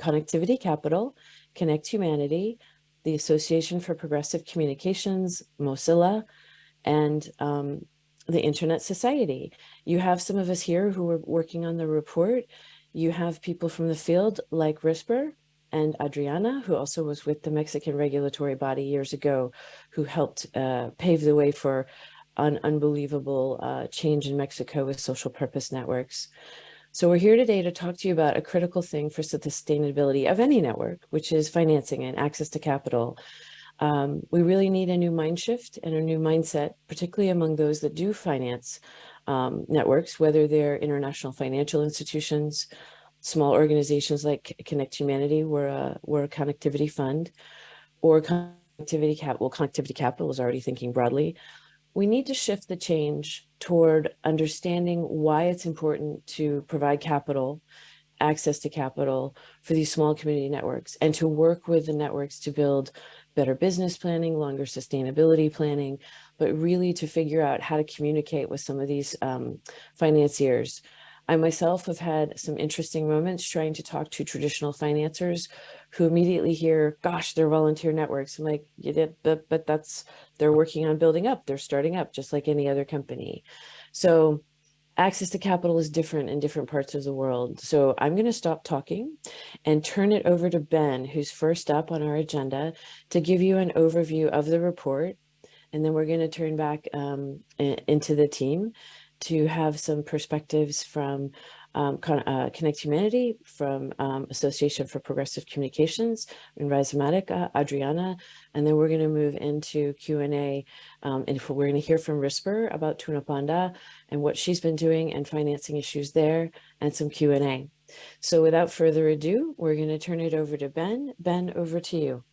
Connectivity Capital, Connect Humanity, the Association for Progressive Communications, Mozilla, and um, the Internet Society. You have some of us here who are working on the report. You have people from the field like RISPER and Adriana, who also was with the Mexican regulatory body years ago, who helped uh, pave the way for an unbelievable uh, change in Mexico with social purpose networks. So we're here today to talk to you about a critical thing for the sustainability of any network, which is financing and access to capital. Um, we really need a new mind shift and a new mindset, particularly among those that do finance um, networks, whether they're international financial institutions, small organizations like Connect Humanity, we're a, we're a connectivity fund, or connectivity capital, connectivity capital is already thinking broadly, we need to shift the change toward understanding why it's important to provide capital, access to capital for these small community networks and to work with the networks to build better business planning, longer sustainability planning, but really to figure out how to communicate with some of these um, financiers I myself have had some interesting moments trying to talk to traditional financiers who immediately hear, gosh, they're volunteer networks. I'm like, yeah, but, but that's, they're working on building up, they're starting up just like any other company. So access to capital is different in different parts of the world. So I'm going to stop talking and turn it over to Ben, who's first up on our agenda to give you an overview of the report. And then we're going to turn back um, into the team to have some perspectives from um, uh, Connect Humanity, from um, Association for Progressive Communications, and Rhizomatica, Adriana, and then we're going to move into Q&A, um, and we're going to hear from RISPER about Tunapanda and what she's been doing and financing issues there, and some Q&A. So without further ado, we're going to turn it over to Ben. Ben, over to you.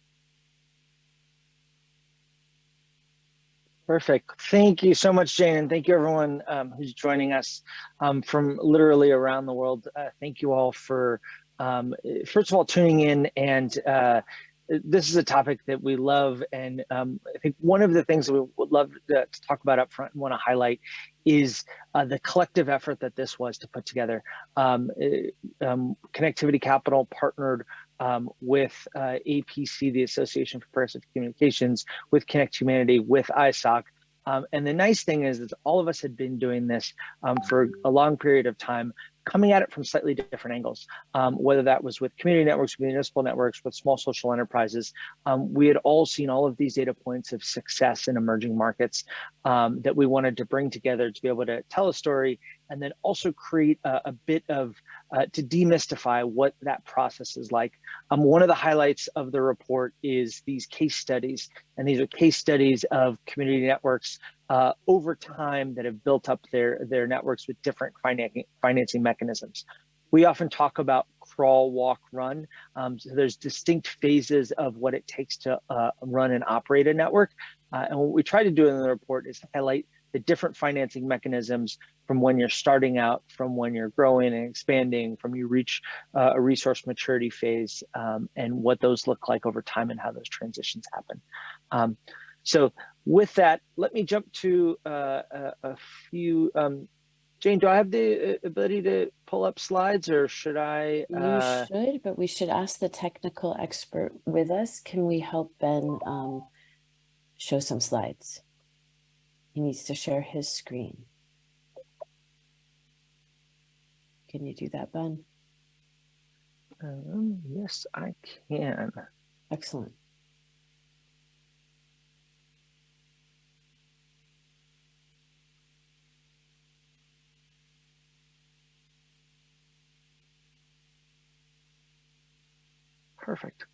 Perfect. Thank you so much, Jane, and thank you everyone um, who's joining us um, from literally around the world. Uh, thank you all for, um, first of all, tuning in and uh, this is a topic that we love and um, I think one of the things that we would love to, to talk about up front and want to highlight is uh, the collective effort that this was to put together. Um, uh, um, Connectivity Capital partnered um, with uh, APC, the Association for Progressive Communications, with Connect Humanity, with ISOC. Um, and the nice thing is that all of us had been doing this um, for a long period of time, coming at it from slightly different angles, um, whether that was with community networks, municipal networks, with small social enterprises. Um, we had all seen all of these data points of success in emerging markets um, that we wanted to bring together to be able to tell a story and then also create a, a bit of, uh, to demystify what that process is like. Um, one of the highlights of the report is these case studies, and these are case studies of community networks uh, over time that have built up their, their networks with different financing, financing mechanisms. We often talk about crawl, walk, run. Um, so there's distinct phases of what it takes to uh, run and operate a network. Uh, and what we try to do in the report is highlight the different financing mechanisms from when you're starting out, from when you're growing and expanding, from you reach uh, a resource maturity phase, um, and what those look like over time and how those transitions happen. Um, so with that, let me jump to uh, a, a, few. Um, Jane, do I have the uh, ability to pull up slides or should I? Uh... You should, but we should ask the technical expert with us. Can we help Ben um, show some slides? He needs to share his screen. Can you do that, Ben? Um, yes, I can. Excellent. Perfect.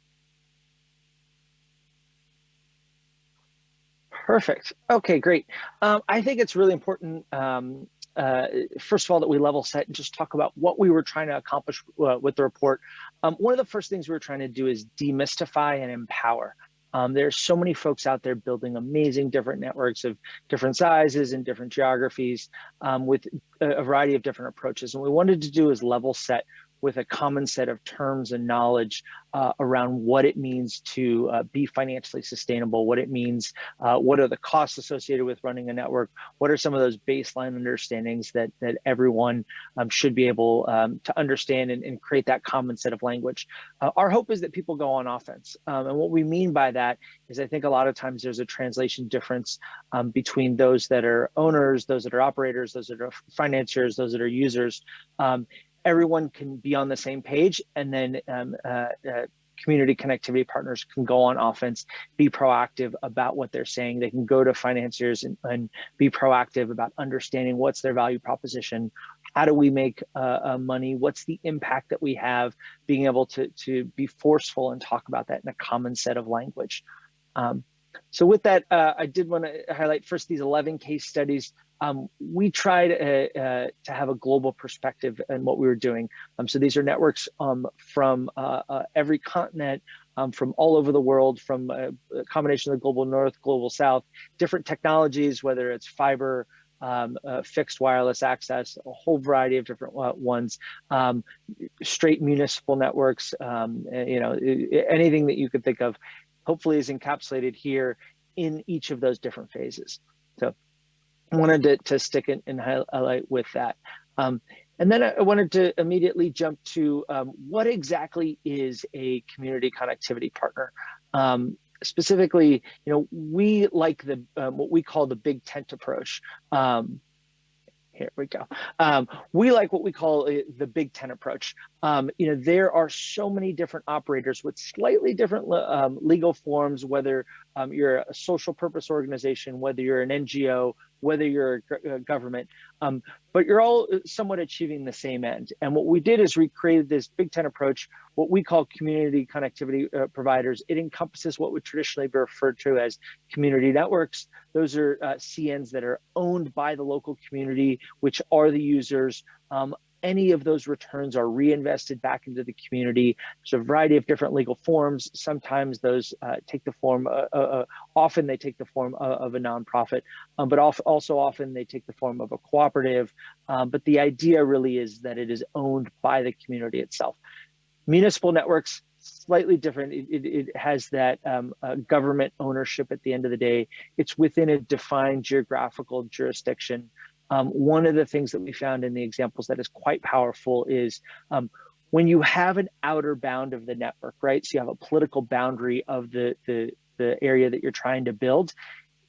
Perfect. Okay, great. Um, I think it's really important, um, uh, first of all, that we level set and just talk about what we were trying to accomplish uh, with the report. Um, one of the first things we were trying to do is demystify and empower. Um, there's so many folks out there building amazing different networks of different sizes and different geographies um, with a, variety of different approaches. And we wanted to do is level set with a common set of terms and knowledge uh, around what it means to uh, be financially sustainable, what it means, uh, what are the costs associated with running a network, what are some of those baseline understandings that, that everyone um, should be able um, to understand and, and, create that common set of language. Uh, our hope is that people go on offense. Um, and what we mean by that is I think a lot of times there's a translation difference um, between those that are owners, those that are operators, those that are financiers, those that are users. Um, everyone can be on the same page and then um, uh, uh, community connectivity partners can go on offense, be proactive about what they're saying. They can go to financiers and, and be proactive about understanding what's their value proposition. How do we make uh, uh, money? What's the impact that we have? Being able to, to be forceful and talk about that in a common set of language. Um, so with that, uh, I did want to highlight first these 11 case studies. Um, we tried uh, uh, to have a global perspective in what we were doing. Um, so these are networks um, from uh, uh every continent, um, from all over the world, from a, a, combination of the global north, global south, different technologies, whether it's fiber, um, uh, fixed wireless access, a whole variety of different uh, ones, um, straight municipal networks, you know, anything that you could think of, hopefully is encapsulated here in each of those different phases. So I wanted to, to stick in and highlight with that. Um, and then I wanted to immediately jump to um, what exactly is a community connectivity partner? Um, specifically, you know, we like the um, what we call the big tent approach. Um, here we go. Um, we like what we call uh, the big tent approach. Um, you know, there are so many different operators with slightly different um, legal forms, whether um, you're a social purpose organization, whether you're an NGO, whether you're a, government, um, but you're all uh, somewhat achieving the same end. And what we did is we created this Big Tent approach, what we call community connectivity uh, providers. It encompasses what would traditionally be referred to as community networks. Those are uh, CNs that are owned by the local community, which are the users. Um, any of those returns are reinvested back into the community. There's a variety of different legal forms. Sometimes those uh, take the form, uh, uh, uh often they take the form of, of a nonprofit, um, but also often they take the form of a cooperative. Um, but the idea really is that it is owned by the community itself. Municipal networks, slightly different. It, it, it has that um, uh, government ownership at the end of the day. It's within a defined geographical jurisdiction. Um, one of the things that we found in the examples that is quite powerful is um, when you have an outer bound of the network, right? So you have a political boundary of the, the, the area that you're trying to build,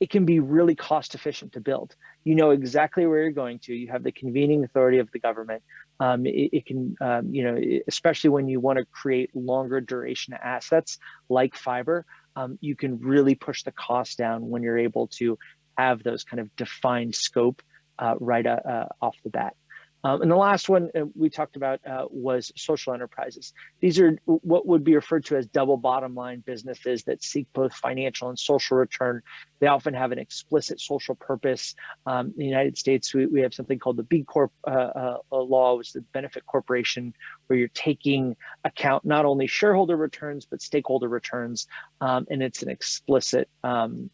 it can be really cost efficient to build. You know exactly where you're going to. You have the convening authority of the government. Um, it, it, can, um, you know, especially when you want to create longer duration assets like fiber, um, you can really push the cost down when you're able to have those kind of defined scope uh, right uh, uh, off the bat. Um, and the last one uh, we talked about uh, was social enterprises. These are what would be referred to as double bottom line businesses that seek both financial and social return. They often have an explicit social purpose. Um, in the United States, we, we have something called the B Corp uh, law, which is the benefit corporation, where you're taking account not only shareholder returns, but stakeholder returns. Um, and it's an explicit um,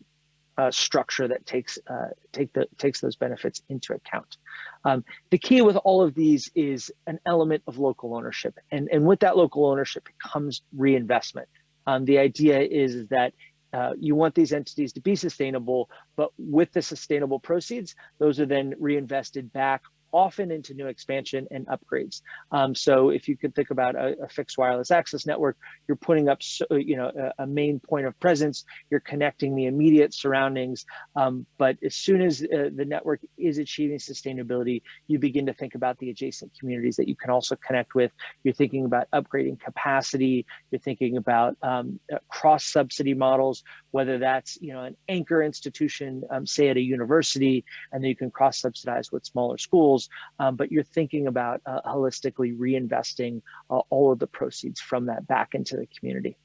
uh, structure that takes uh, take the takes those benefits into account. Um, the key with all of these is an element of local ownership, and and with that local ownership comes reinvestment. Um, the idea is that uh, you want these entities to be sustainable, but with the sustainable proceeds, those are then reinvested back often into new expansion and upgrades. Um, so if you could think about a, a, fixed wireless access network, you're putting up, so, you know, a, a, main point of presence, you're connecting the immediate surroundings. Um, but as soon as uh, the network is achieving sustainability, you begin to think about the adjacent communities that you can also connect with. You're thinking about upgrading capacity. You're thinking about um, uh, cross subsidy models, whether that's, you know, an anchor institution, um, say at a university, and then you can cross subsidize with smaller schools um, but you're thinking about uh, holistically reinvesting uh, all of the proceeds from that back into the community.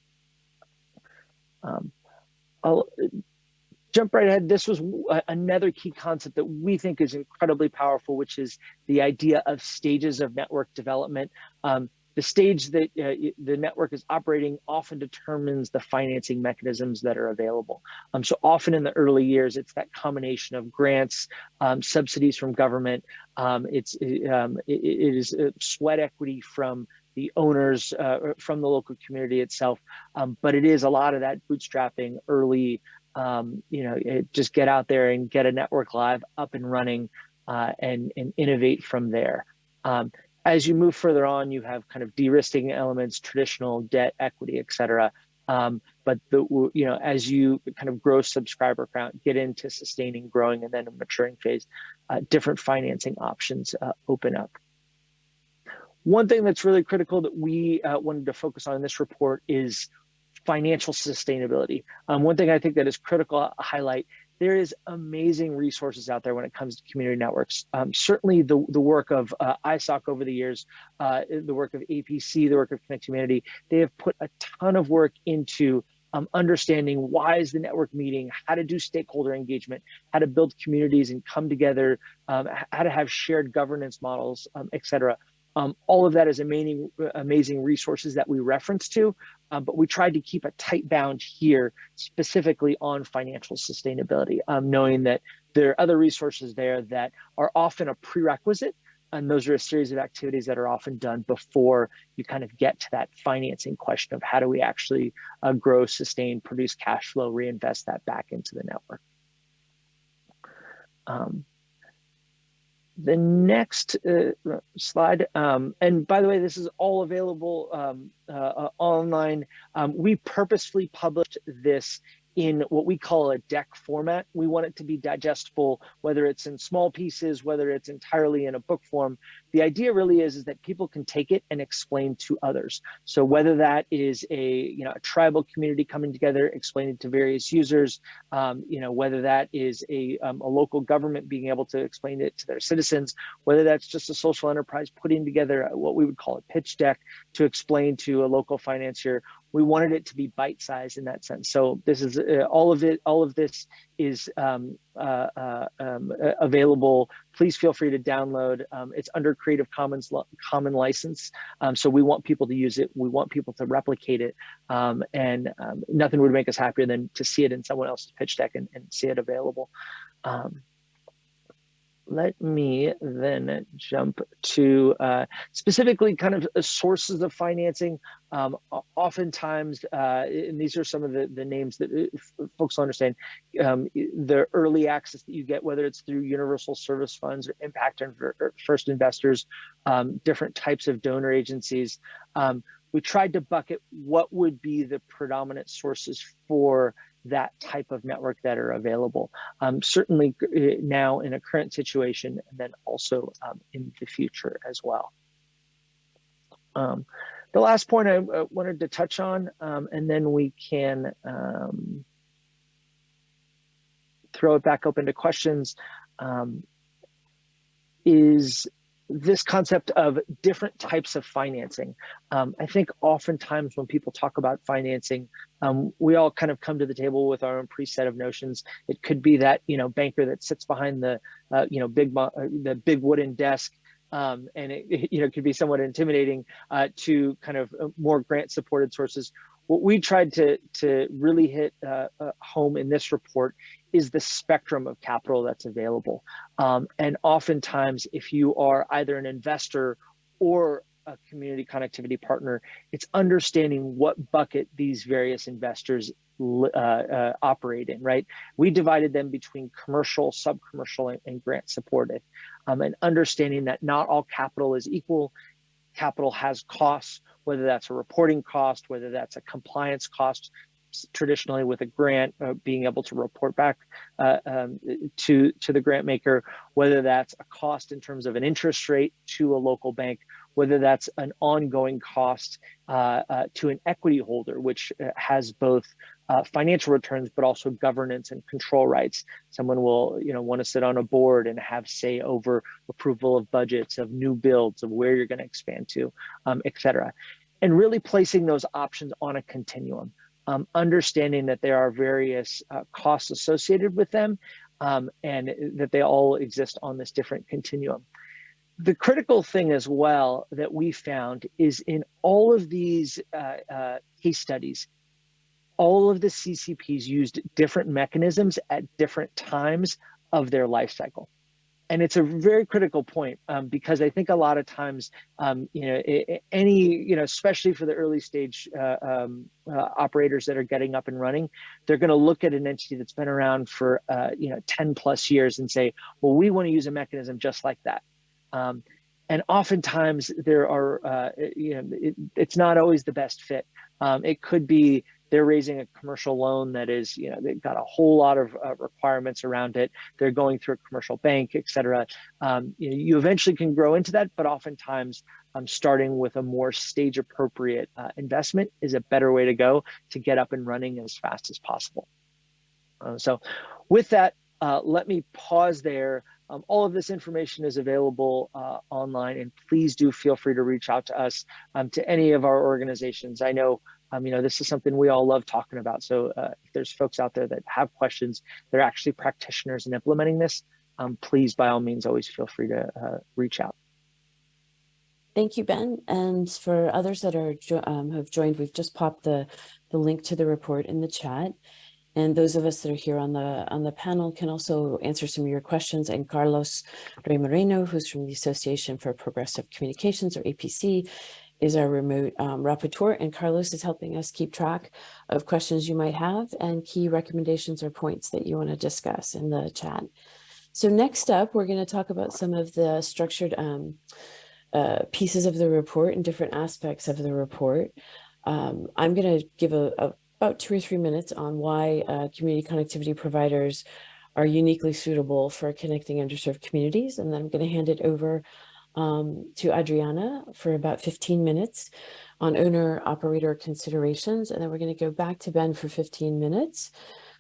Um, I'll jump right ahead. This was another key concept that we think is incredibly powerful, which is the idea of stages of network development. Um, the stage that uh, the network is operating often determines the financing mechanisms that are available. Um, so often in the early years, it's that combination of grants, um, subsidies from government. Um, it's um, it, it is uh, sweat equity from the owners uh, from the local community itself. Um, but it is a lot of that bootstrapping early, um, you know, it, just get out there and get a network live up and running uh, and, and innovate from there. Um, as you move further on, you have kind of de-risking elements, traditional debt, equity, et cetera. Um, but the you know as you kind of grow subscriber count, get into sustaining, growing, and then a maturing phase, uh, different financing options uh, open up. One thing that's really critical that we uh, wanted to focus on in this report is financial sustainability. Um, one thing I think that is critical to highlight there is amazing resources out there when it comes to community networks. Um, certainly the, the work of uh, ISOC over the years, uh, the work of APC, the work of Connect Humanity, they have put a ton of work into um, understanding why is the network meeting, how to do stakeholder engagement, how to build communities and come together, um, how to have shared governance models, um, et cetera. Um, all of that is amazing, amazing resources that we reference to, um, but we tried to keep a tight bound here specifically on financial sustainability, um, knowing that there are other resources there that are often a prerequisite. And those are a series of activities that are often done before you kind of get to that financing question of how do we actually uh, grow, sustain, produce cash flow, reinvest that back into the network. Um, the next uh, slide, um, and by the way, this is all available um, uh, uh, online. Um, we purposefully published this in what we call a deck format. We want it to be digestible, whether it's in small pieces, whether it's entirely in a book form. The idea really is, is that people can take it and explain to others. So whether that is a, you know, a tribal community coming together, explaining to various users, um, you know, whether that is a, um, a local government being able to explain it to their citizens, whether that's just a social enterprise putting together what we would call a pitch deck to explain to a local financier we wanted it to be bite-sized in that sense. So this is uh, all of it. All of this is um, uh, uh, um, available. Please feel free to download. Um, it's under Creative Commons common license. Um, so we want people to use it. We want people to replicate it. Um, and um, nothing would make us happier than to see it in someone else's pitch deck and, and see it available let me then jump to uh, specifically kind of uh, sources of financing. Um, oftentimes, uh, and these are some of the, the names that uh, folks will understand, um, the early access that you get, whether it's through universal service funds or impact first investors, um, different types of donor agencies. Um, we tried to bucket what would be the predominant sources for that type of network that are available. Um, certainly uh, now in a current situation, and then also um, in the future as well. Um, the last point I uh, wanted to touch on, um, and then we can um, throw it back open to questions, um, is this concept of different types of financing. Um, I think oftentimes when people talk about financing, um, we all kind of come to the table with our own preset of notions. It could be that you know banker that sits behind the uh, you know big uh, the big wooden desk. Um, and it, you know could be somewhat intimidating uh, to kind of uh, more grant supported sources what we tried to to really hit uh, uh, home in this report is the spectrum of capital that's available. Um, and oftentimes, if you are either an investor or a community connectivity partner, it's understanding what bucket these various investors uh, uh, operate in, right? We divided them between commercial, sub-commercial, and, and, grant supported. Um, and understanding that not all capital is equal, capital has costs, whether that's a reporting cost, whether that's a compliance cost, traditionally with a grant, uh, being able to report back uh, um, to, to the grant maker, whether that's a cost in terms of an interest rate to a local bank, whether that's an ongoing cost uh, uh to an equity holder, which uh, has both uh, financial returns, but also governance and control rights. Someone will, you know, want to sit on a board and have say over approval of budgets, of new builds, of where you're going to expand to, um, et cetera. And really placing those options on a continuum, um, understanding that there are various uh, costs associated with them um, and that they all exist on this different continuum. The critical thing as well that we found is in all of these uh, uh, case studies, all of the CCPs used different mechanisms at different times of their life cycle. And it's a very critical point um, because I think a lot of times, um, you know, any, you know, especially for the early stage uh, um, uh, operators that are getting up and running, they're going to look at an entity that's been around for, uh, you know, 10 plus years and say, well, we want to use a mechanism just like that. Um, and oftentimes there are, uh, you know, it, it's not always the best fit. Um, it could be they're raising a commercial loan that is, you know, they've got a whole lot of uh, requirements around it. They're going through a commercial bank, et cetera. Um, you, know, you eventually can grow into that, but oftentimes um, starting with a more stage appropriate uh, investment is a better way to go to get up and running as fast as possible. Uh, so with that, uh, let me pause there. Um, all of this information is available uh, online and please do feel free to reach out to us um, to any of our organizations. I know um, you know, this is something we all love talking about. So uh, if there's folks out there that have questions, they're actually practitioners in implementing this, um, please, by all means, always feel free to uh, reach out. Thank you, Ben. And for others that are um, have joined, we've just popped the, the link to the report in the chat. And those of us that are here on the on the panel can also answer some of your questions. And Carlos Rey Moreno, who's from the Association for Progressive Communications, or APC, is our remote um, rapporteur, and Carlos is helping us keep track of questions you might have and key recommendations or points that you want to discuss in the chat. So next up, we're going to talk about some of the structured um, uh, pieces of the report and different aspects of the report. Um, I'm going to give a, a, about two or three minutes on why uh, community connectivity providers are uniquely suitable for connecting underserved communities, and then I'm going to hand it over um, to Adriana for about 15 minutes on owner operator considerations. And then we're going to go back to Ben for 15 minutes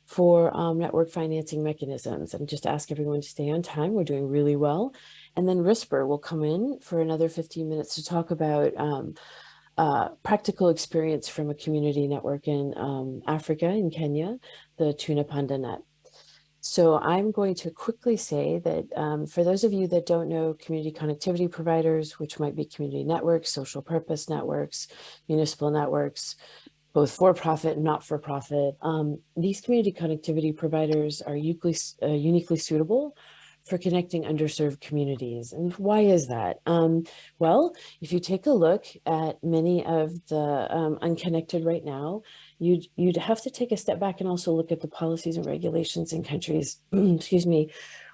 for um, network financing mechanisms and just ask everyone to stay on time. We're doing really well. And then RISPER will come in for another 15 minutes to talk about um, uh, practical experience from a community network in um, Africa, in Kenya, the Tunapanda Net. So I'm going to quickly say that um, for those of you that don't know community connectivity providers, which might be community networks, social purpose networks, municipal networks, both for-profit and not-for-profit, um, these community connectivity providers are uniquely, uh, uniquely suitable for connecting underserved communities. And why is that? Um, well, if you take a look at many of the um, unconnected right now, you'd, you'd have to take a step back and also look at the policies and regulations in countries, excuse me,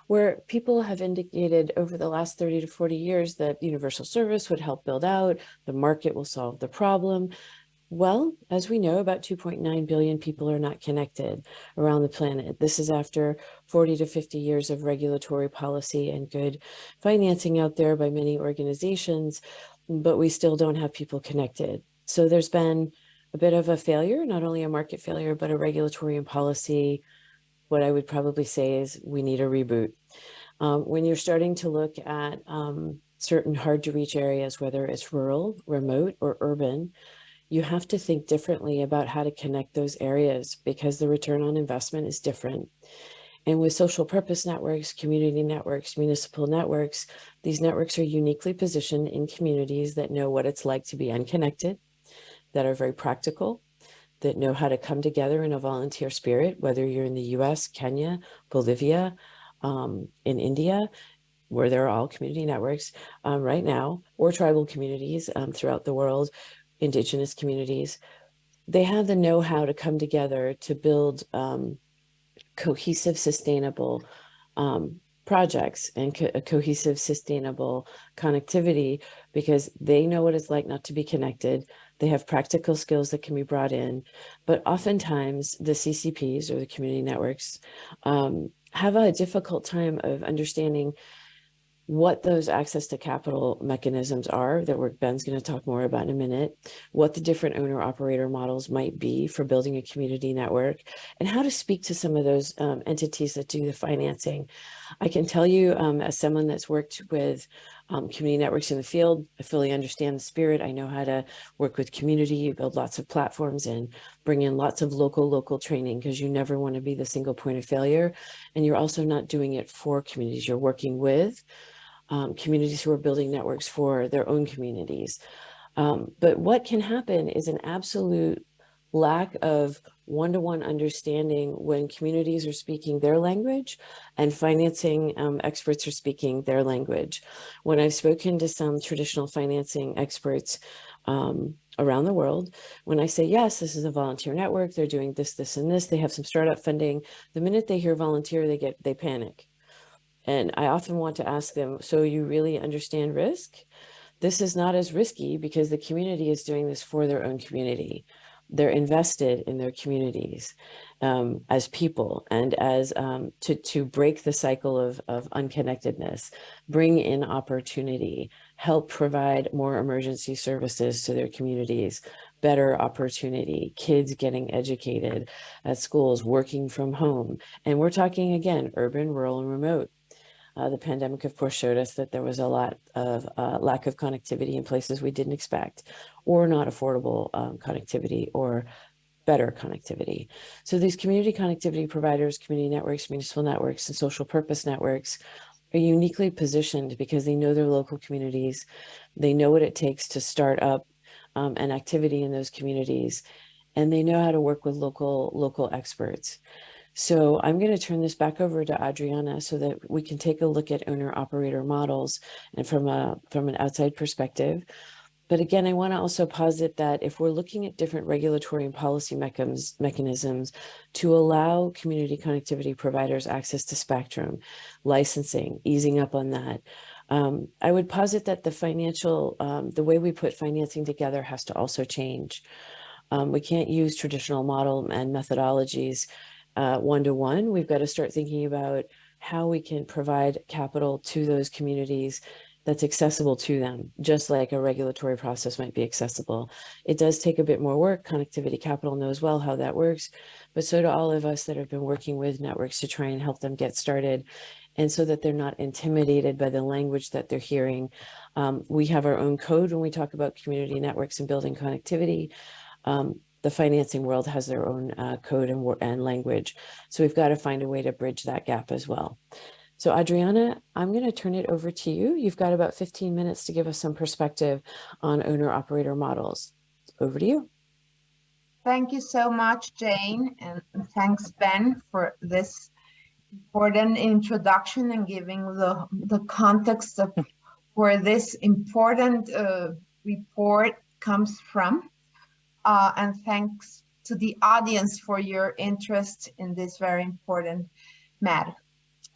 where people have indicated over the last 30 to 40 years that universal service would help build out, the market will solve the problem. Well, as we know, about 2.9 billion people are not connected around the planet. This is after 40 to 50 years of regulatory policy and good financing out there by many organizations, but we still don't have people connected. So there's been a bit of a failure, not only a market failure, but a regulatory and policy. What I would probably say is we need a reboot. Um, when you're starting to look at um, certain hard to reach areas, whether it's rural, remote, or urban, you have to think differently about how to connect those areas because the return on investment is different. And with social purpose networks, community networks, municipal networks, these networks are uniquely positioned in communities that know what it's like to be unconnected, that are very practical, that know how to come together in a volunteer spirit, whether you're in the US, Kenya, Bolivia, um, in India, where there are all community networks um, right now, or tribal communities um, throughout the world, indigenous communities, they have the know-how to come together to build um, cohesive, sustainable um, projects and co cohesive, sustainable connectivity because they know what it's like not to be connected. They have practical skills that can be brought in, but oftentimes the CCPs or the community networks um, have a difficult time of understanding what those access to capital mechanisms are that we're, Ben's going to talk more about in a minute, what the different owner operator models might be for building a community network, and how to speak to some of those um, entities that do the financing. I can tell you um, as someone that's worked with um, community networks in the field, I fully understand the spirit. I know how to work with community, build lots of platforms and bring in lots of local, local training because you never want to be the single point of failure. And you're also not doing it for communities. You're working with um, communities who are building networks for their own communities. Um, but what can happen is an absolute lack of one-to-one understanding when communities are speaking their language and financing um, experts are speaking their language. When I've spoken to some traditional financing experts um, around the world, when I say, yes, this is a volunteer network, they're doing this, this, and this, they have some startup funding, the minute they hear volunteer, they get, they panic. And I often want to ask them, so you really understand risk? This is not as risky because the community is doing this for their own community they're invested in their communities um, as people and as um, to, to break the cycle of, of unconnectedness, bring in opportunity, help provide more emergency services to their communities, better opportunity, kids getting educated at schools, working from home. And we're talking again, urban, rural, and remote. Uh, the pandemic, of course, showed us that there was a lot of uh, lack of connectivity in places we didn't expect or not affordable um, connectivity or better connectivity. So these community connectivity providers, community networks, municipal networks, and social purpose networks are uniquely positioned because they know their local communities. They know what it takes to start up um, an activity in those communities, and they know how to work with local local experts. So I'm going to turn this back over to Adriana so that we can take a look at owner operator models and from a from an outside perspective. But again, I want to also posit that if we're looking at different regulatory and policy mechanisms, to allow community connectivity providers access to spectrum, licensing, easing up on that, um, I would posit that the financial, um, the way we put financing together has to also change. Um, we can't use traditional model and methodologies uh, one-to-one. -one. We've got to start thinking about how we can provide capital to those communities that's accessible to them, just like a regulatory process might be accessible. It does take a bit more work. Connectivity Capital knows well how that works, but so do all of us that have been working with networks to try and help them get started and so that they're not intimidated by the language that they're hearing. Um, we have our own code when we talk about community networks and building connectivity. Um, the financing world has their own uh, code and, and language. So we've got to find a way to bridge that gap as well. So Adriana, I'm going to turn it over to you. You've got about 15 minutes to give us some perspective on owner operator models. Over to you. Thank you so much, Jane, and thanks, Ben, for this important introduction and giving the, the context of where this important uh, report comes from. Uh, and thanks to the audience for your interest in this very important matter.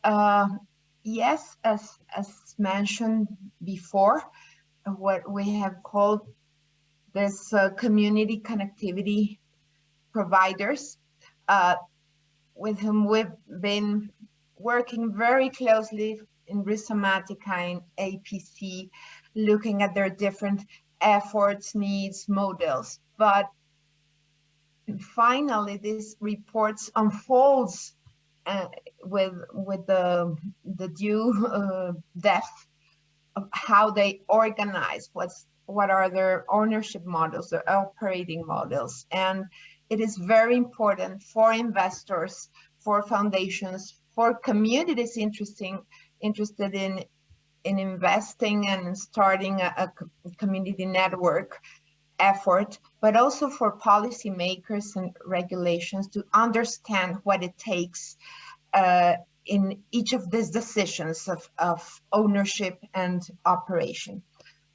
Uh, yes, as, as mentioned before, what we have called this uh, community connectivity providers uh, with whom we've been working very closely in Rhizomatica and APC, looking at their different efforts, needs, models. But finally, this report unfolds uh, with with the the due uh, depth of how they organize what's what are their ownership models their operating models. And it is very important for investors for foundations for communities interesting interested in in investing and starting a, a community network effort, but also for policymakers and regulations to understand what it takes uh, in each of these decisions of, of ownership and operation.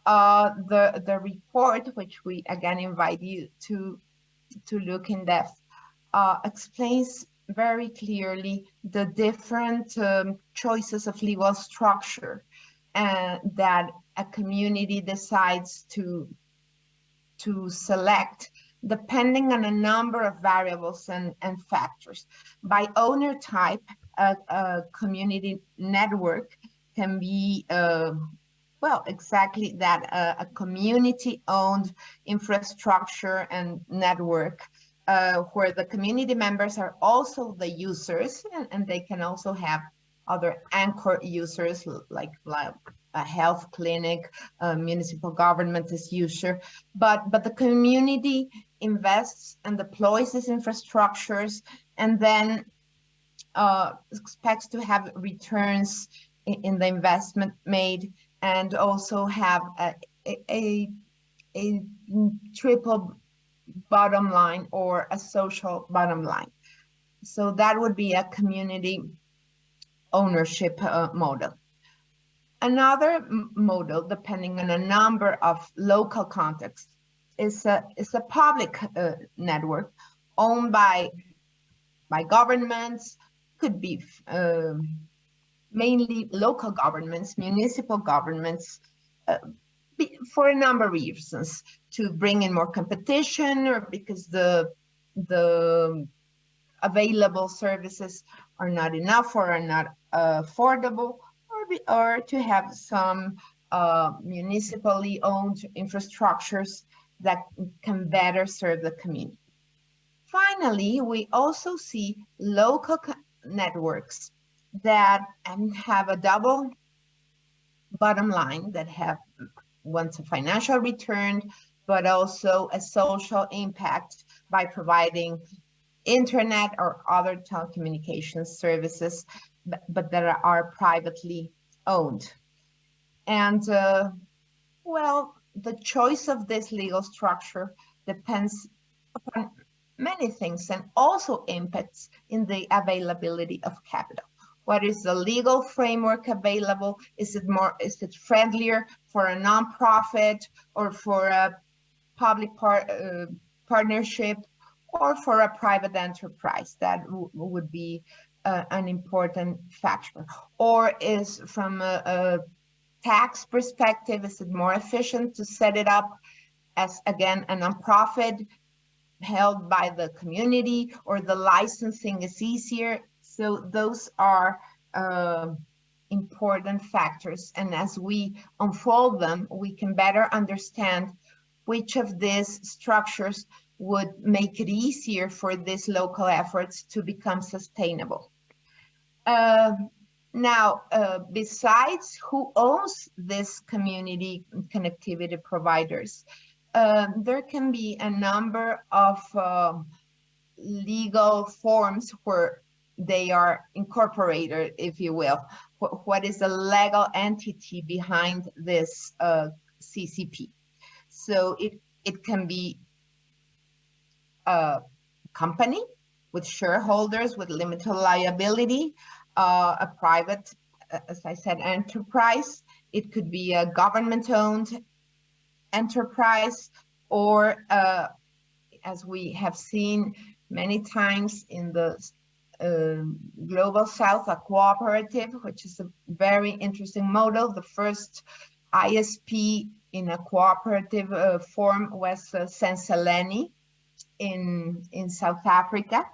Uh, the, the report, which we again invite you to, to look in depth, uh, explains very clearly the different um, choices of legal structure and uh, that a community decides to to select depending on a number of variables and, and factors. By owner type, a, a community network can be, uh, well, exactly that, uh, a community-owned infrastructure and network uh, where the community members are also the users and, and they can also have other anchor users like, like a health clinic, municipal government is user, but, but the community invests and deploys these infrastructures and then uh, expects to have returns in, in, the investment made and also have a, a, a triple bottom line or a social bottom line. So that would be a community ownership uh, model. Another model, depending on a number of local contexts, is a, is a public uh, network owned by, by governments, could be um, mainly local governments, municipal governments, uh, for a number of reasons, to bring in more competition or because the, the available services are not enough or are not uh, affordable, or, be, or to have some uh, municipally owned infrastructures that can better serve the community. Finally, we also see local networks that have a double bottom line that have once a financial return, but also a social impact by providing internet or other telecommunications services, but, but that are privately owned. And uh, well, the choice of this legal structure depends upon many things and also impacts in the availability of capital. What is the legal framework available? Is it more, is it friendlier for a nonprofit or for a public par uh, partnership or for a private enterprise? That would be uh, an important factor. Or is from a, a tax perspective, is it more efficient to set it up as, again, a nonprofit held by the community or the licensing is easier. So those are uh, important factors. And as we unfold them, we can better understand which of these structures would make it easier for these local efforts to become sustainable. Uh, now, uh, besides who owns this community connectivity providers, uh, there can be a number of uh, legal forms where they are incorporated, if you will. What, what is the legal entity behind this uh, CCP? So it, it can be a company with shareholders with limited liability, uh, a private, as I said, enterprise. It could be a government-owned enterprise or uh, as we have seen many times in the uh, global south a cooperative which is a very interesting model the first isp in a cooperative uh, form was uh, Zenzeleni in in south africa.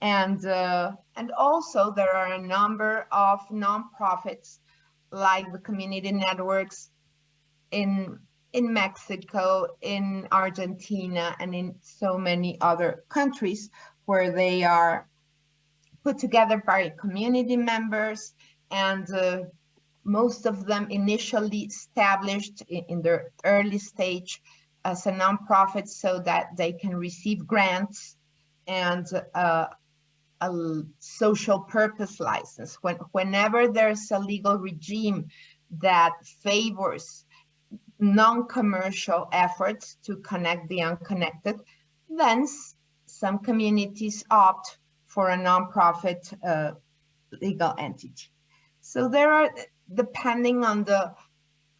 And uh, and also there are a number of nonprofits like the community networks in in Mexico, in Argentina, and in so many other countries where they are put together by community members and uh, most of them initially established in, in, their early stage as a nonprofit so that they can receive grants and uh, a social purpose license. When, whenever there's a legal regime that favors non-commercial efforts to connect the unconnected, then some communities opt for a nonprofit uh, legal entity. So there are, depending on the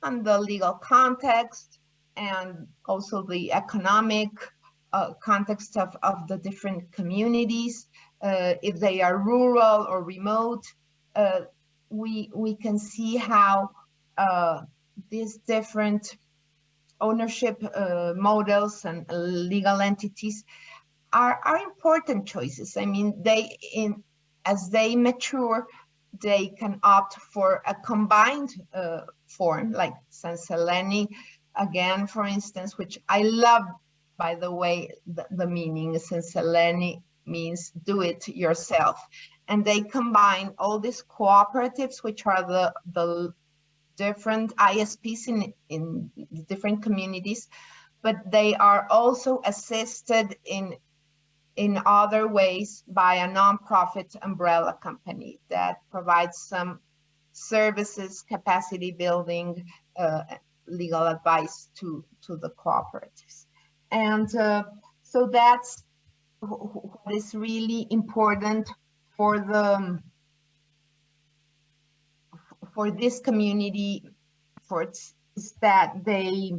on the legal context and also the economic uh, context of, of the different communities, uh, if they are rural or remote, uh, we we can see how uh, these different ownership uh, models and legal entities are, are important choices. I mean, they in as they mature, they can opt for a combined uh, form like Zenzeleni, again, for instance, which I love, by the way, the, the meaning Zenzeleni means do it yourself. And they combine all these cooperatives, which are the, the different ISPs in, in different communities, but they are also assisted in, in other ways by a nonprofit umbrella company that provides some services, capacity building, uh, legal advice to, to the cooperatives. And uh, So that's wh- wh- what is really important for the for this community for is that they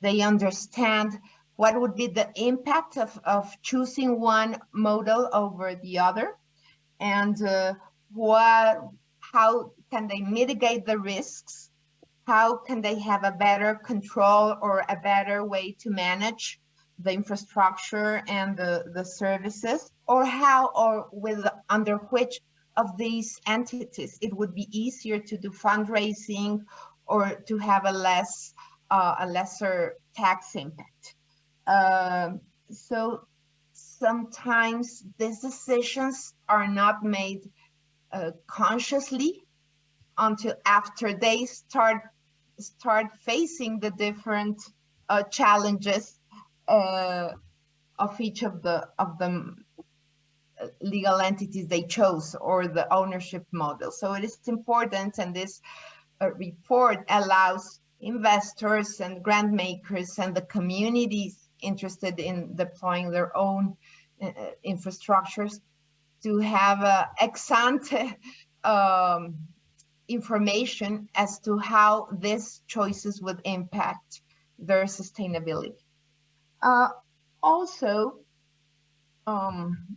they understand what would be the impact of, of choosing one model over the other and uh, what how can they mitigate the risks how can they have a better control or a better way to manage the infrastructure and the, the services? Or how or with under which of these entities it would be easier to do fundraising or to have a less uh, a lesser tax impact? Um, so sometimes these decisions are not made uh, consciously until after they start start facing the different uh, challenges uh, of each of the of the uh, legal entities they chose or the ownership model. So it is important, and this uh, report allows investors and grant makers and the communities interested in deploying their own uh, infrastructures to have a ex ante um, information as to how these choices would impact their sustainability. Uh, also, um,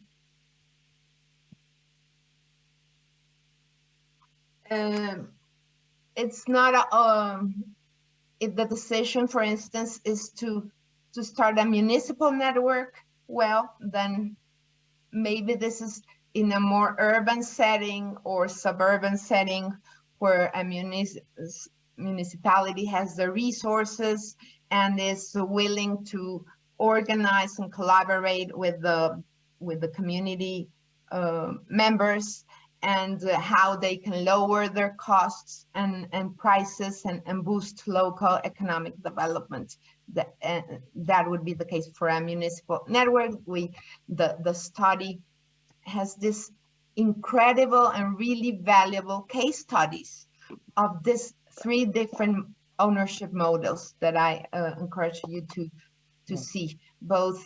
um, it's not a, um, if the decision, for instance, is to to start a municipal network, well, then maybe this is in a more urban setting or suburban setting where a municipality has the resources and is willing to organize and collaborate with the with the community uh, members and uh, how they can lower their costs and, and prices and, and boost local economic development. That, uh, that would be the case for a municipal network. We, the, the study has this incredible and really valuable case studies of these three different ownership models that I uh, encourage you to, to see, both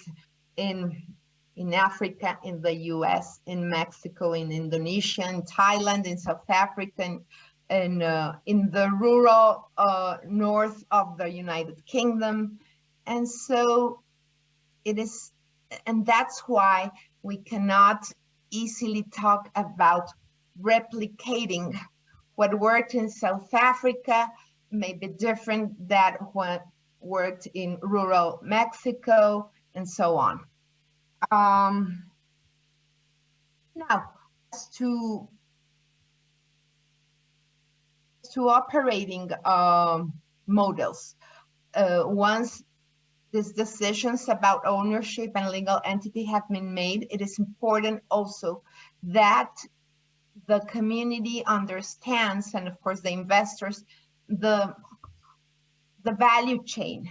in in Africa, in the US, in Mexico, in Indonesia, in Thailand, in South Africa, and, and uh, in the rural uh, north of the United Kingdom. And so it is, and that's why we cannot easily talk about replicating what worked in South Africa may be different than what worked in rural Mexico and so on. Um, now, as to, to operating um, models, uh, once these decisions about ownership and legal entity have been made, it is important also that the community understands, and of course the investors, the, the value chain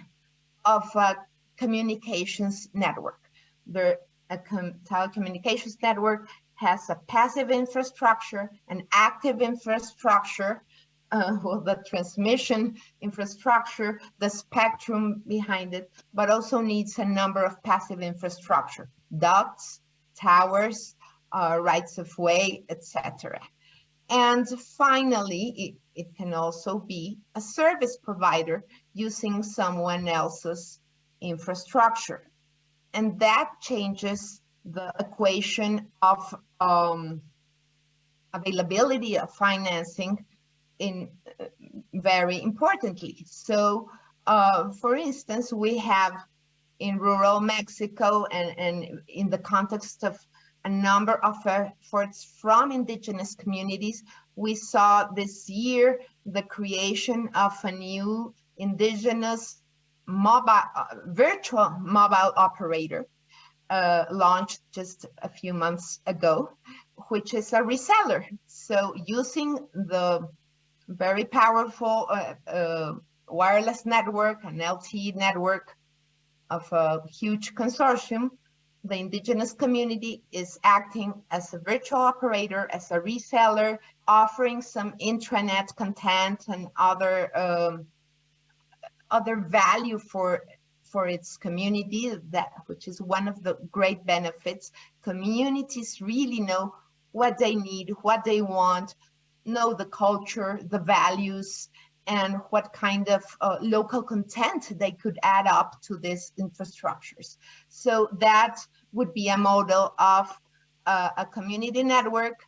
of a communications network. The a telecommunications network has a passive infrastructure, an active infrastructure, uh, well, the transmission infrastructure, the spectrum behind it, but also needs a number of passive infrastructure, ducts, towers, uh, rights of way, etc. And finally, it, it can also be a service provider using someone else's infrastructure and that changes the equation of um, availability of financing in uh, very importantly. So, uh, for instance, we have in rural Mexico and, and in the context of a number of efforts from indigenous communities, we saw this year the creation of a new indigenous mobile uh, virtual mobile operator uh, launched just a few months ago, which is a reseller. So using the very powerful uh, uh wireless network, an LTE network of a huge consortium, the indigenous community is acting as a virtual operator, as a reseller, offering some intranet content and other um, other value for for its community, that which is one of the great benefits. Communities really know what they need, what they want, know the culture, the values, and what kind of uh, local content they could add up to these infrastructures. So that would be a model of uh, a community network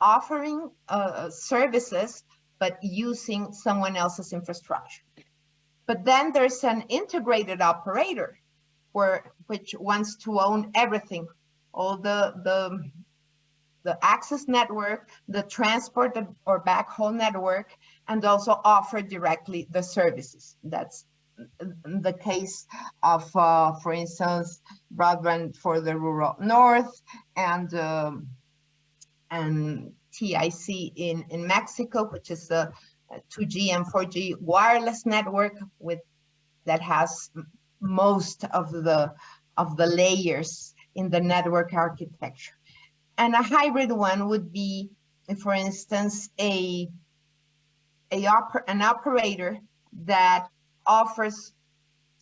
offering uh, services, but using someone else's infrastructure. But then there's an integrated operator where which wants to own everything, all the the the access network, the transport or backhaul network, and also offer directly the services. That's the case of, uh, for instance, broadband for the rural north and um, and TIC in in Mexico, which is a 2G and 4G wireless network with that has most of the of the layers in the network architecture. And a hybrid one would be, for instance, a, a oper an operator that offers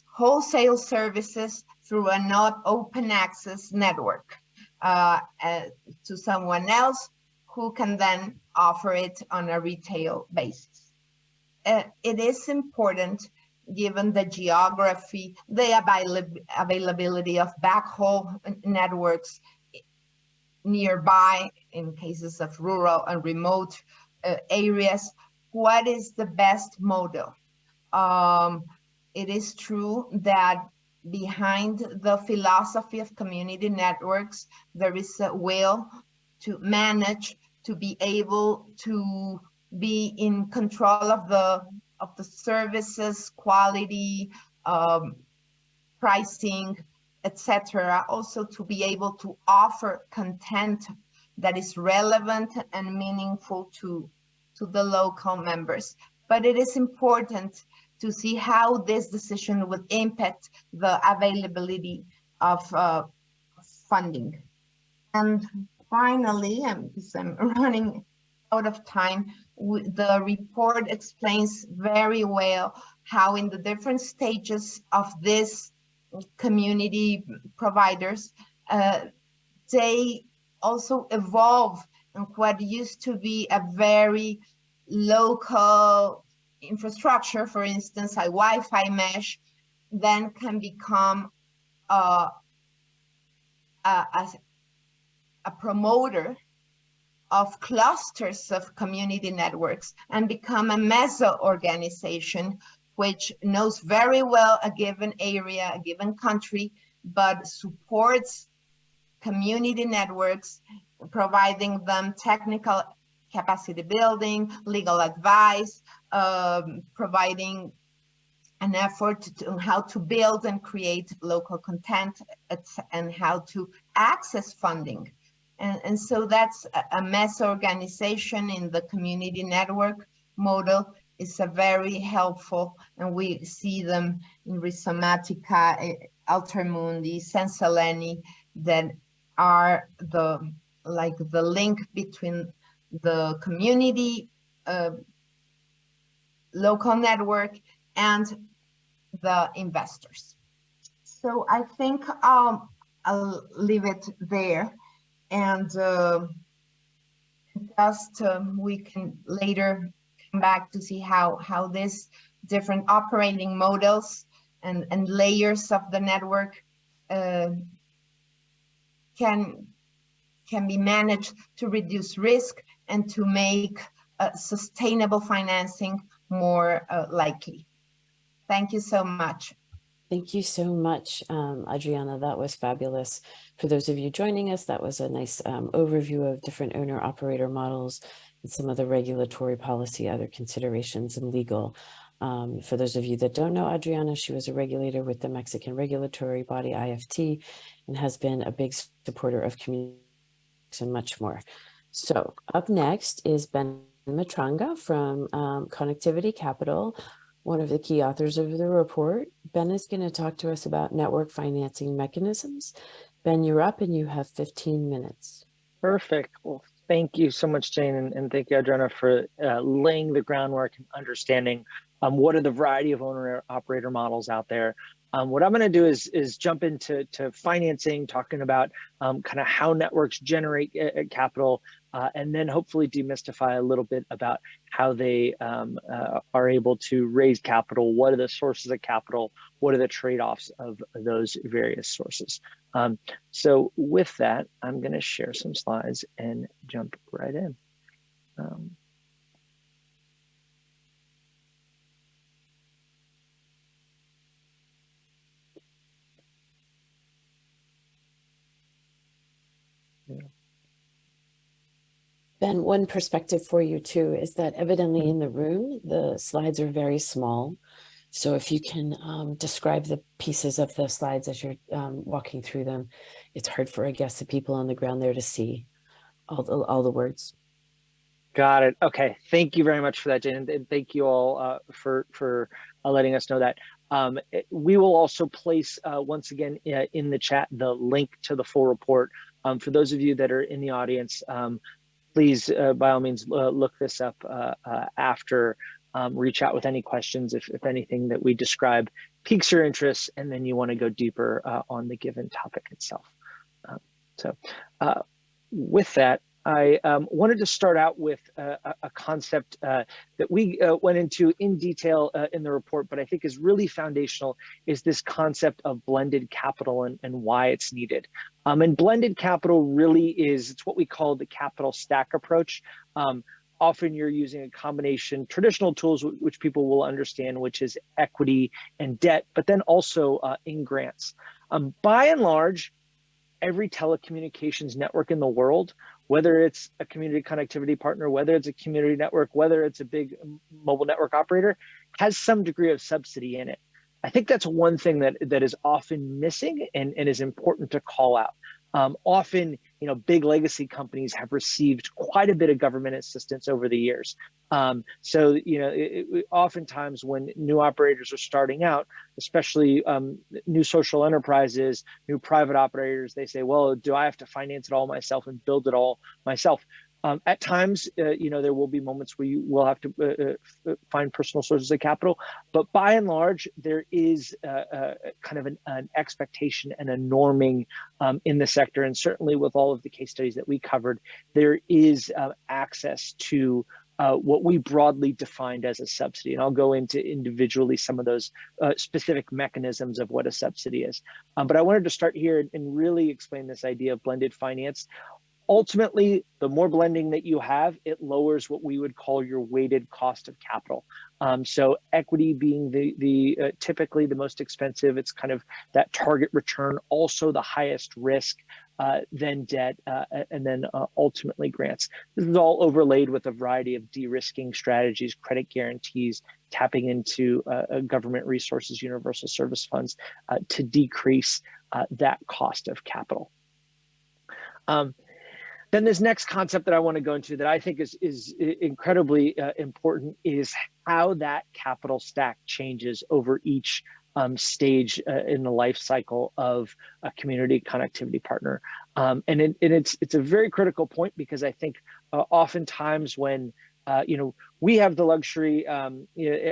wholesale services through a not open access network uh, uh, to someone else who can then offer it on a retail basis. Uh, it is important given the geography, the avail availability of backhaul networks nearby in cases of rural and remote uh, areas, what is the best model? Um, it is true that behind the philosophy of community networks, there is a will to manage, to be able to be in control of the of the services, quality, um, pricing, etc. Also to be able to offer content that is relevant and meaningful to, to the local members. But it is important to see how this decision would impact the availability of uh, funding. And finally, I'm, I'm running out of time, the report explains very well how in the different stages of this community providers, uh, they also evolve in what used to be a very local infrastructure, for instance, a Wi-Fi mesh, then can become uh, a, a, a promoter of clusters of community networks and become a meso organization which knows very well a given area, a given country, but supports community networks, providing them technical capacity building, legal advice, um, providing an effort to how to build and create local content and how to access funding. And, and so that's a, meso organization in the community network model is a very helpful, and we see them in Rhizomatica, eh, Altermundi, Zenzeleni, that are the like the link between the community, uh, local network, and the investors. So I think I'll leave it there, and uh, just um, we can later back to see how, how these different operating models and, and layers of the network uh, can, can be managed to reduce risk and to make uh, sustainable financing more uh, likely. Thank you so much. Thank you so much, um, Adriana. That was fabulous. For those of you joining us, that was a nice um, overview of different owner operator models and some of the regulatory policy, other considerations and legal. Um, for those of you that don't know Adriana, she was a regulator with the Mexican regulatory body IFT and has been a big supporter of community and much more. So up next is Ben Matranga from um, Connectivity Capital, one of the key authors of the report. Ben is going to talk to us about network financing mechanisms. Ben, you're up and you have 15 minutes. Perfect. Well, thank you so much, Jane, and, and thank you, Adriana, for uh, laying the groundwork and understanding um, what are the variety of owner operator models out there. Um, what I'm going to do is is jump into to financing, talking about um, kind of how networks generate uh, capital, uh, and then hopefully demystify a little bit about how they um, uh, are able to raise capital. What are the sources of capital? What are the trade-offs of those various sources? Um, so with that, I'm going to share some slides and jump right in. Um, Ben, one perspective for you too is that evidently in the room, the slides are very small. So if you can um, describe the pieces of the slides as you're um, walking through them, it's hard for, I guess, the people on the ground there to see all the, all the words. Got it. Okay. Thank you very much for that, Jane. And thank you all uh, for, for uh, letting us know that. Um, we will also place, uh, once again, uh, in the chat, the link to the full report. Um, for those of you that are in the audience, um, please, uh, by all means, uh, look this up uh, uh, after, um, reach out with any questions if, if anything that we describe piques your interest, and then you want to go deeper uh, on the given topic itself. So with that, I um, wanted to start out with a, a concept uh, that we uh, went into in detail uh, in the report, but I think is really foundational is this concept of blended capital and, and why it's needed. Um, and blended capital really is, it's what we call the capital stack approach. Um, often you're using a combination traditional tools which people will understand which is equity and debt but then also uh, in grants um, by and large every telecommunications network in the world whether it's a community connectivity partner, whether it's a community network, whether it's a big mobile network operator, has some degree of subsidy in it. I think that's one thing that, that is often missing and, and is important to call out. Um, often, you know, big legacy companies have received quite a bit of government assistance over the years. Um, so, you know, it, it, oftentimes when new operators are starting out, especially um, new social enterprises, new private operators, they say, well, do I have to finance it all myself and build it all myself? Um, at times, uh, you know, there will be moments where you will have to uh, uh, find personal sources of capital, but by and large, there is uh, uh, kind of an, an, expectation and a norming um, in the sector, and certainly with all of the case studies that we covered, there is uh, access to uh, what we broadly defined as a subsidy. And I'll go into individually some of those uh, specific mechanisms of what a subsidy is. Um, but I wanted to start here and really explain this idea of blended finance ultimately, the more blending that you have, it lowers what we would call your weighted cost of capital. Um, so equity being the, the uh, typically the most expensive, it's kind of that target return, also the highest risk, uh, then debt, uh, and then uh, ultimately grants. This is all overlaid with a variety of de-risking strategies, credit guarantees, tapping into uh, uh, government resources, universal service funds to decrease that cost of capital. Um, then this next concept that I want to go into that I think is, is incredibly uh, important is how that capital stack changes over each um, stage uh, in the life cycle of a community connectivity partner. Um, and, it, and it's, it's a very critical point because I think uh, oftentimes when uh, you know, we have the luxury um,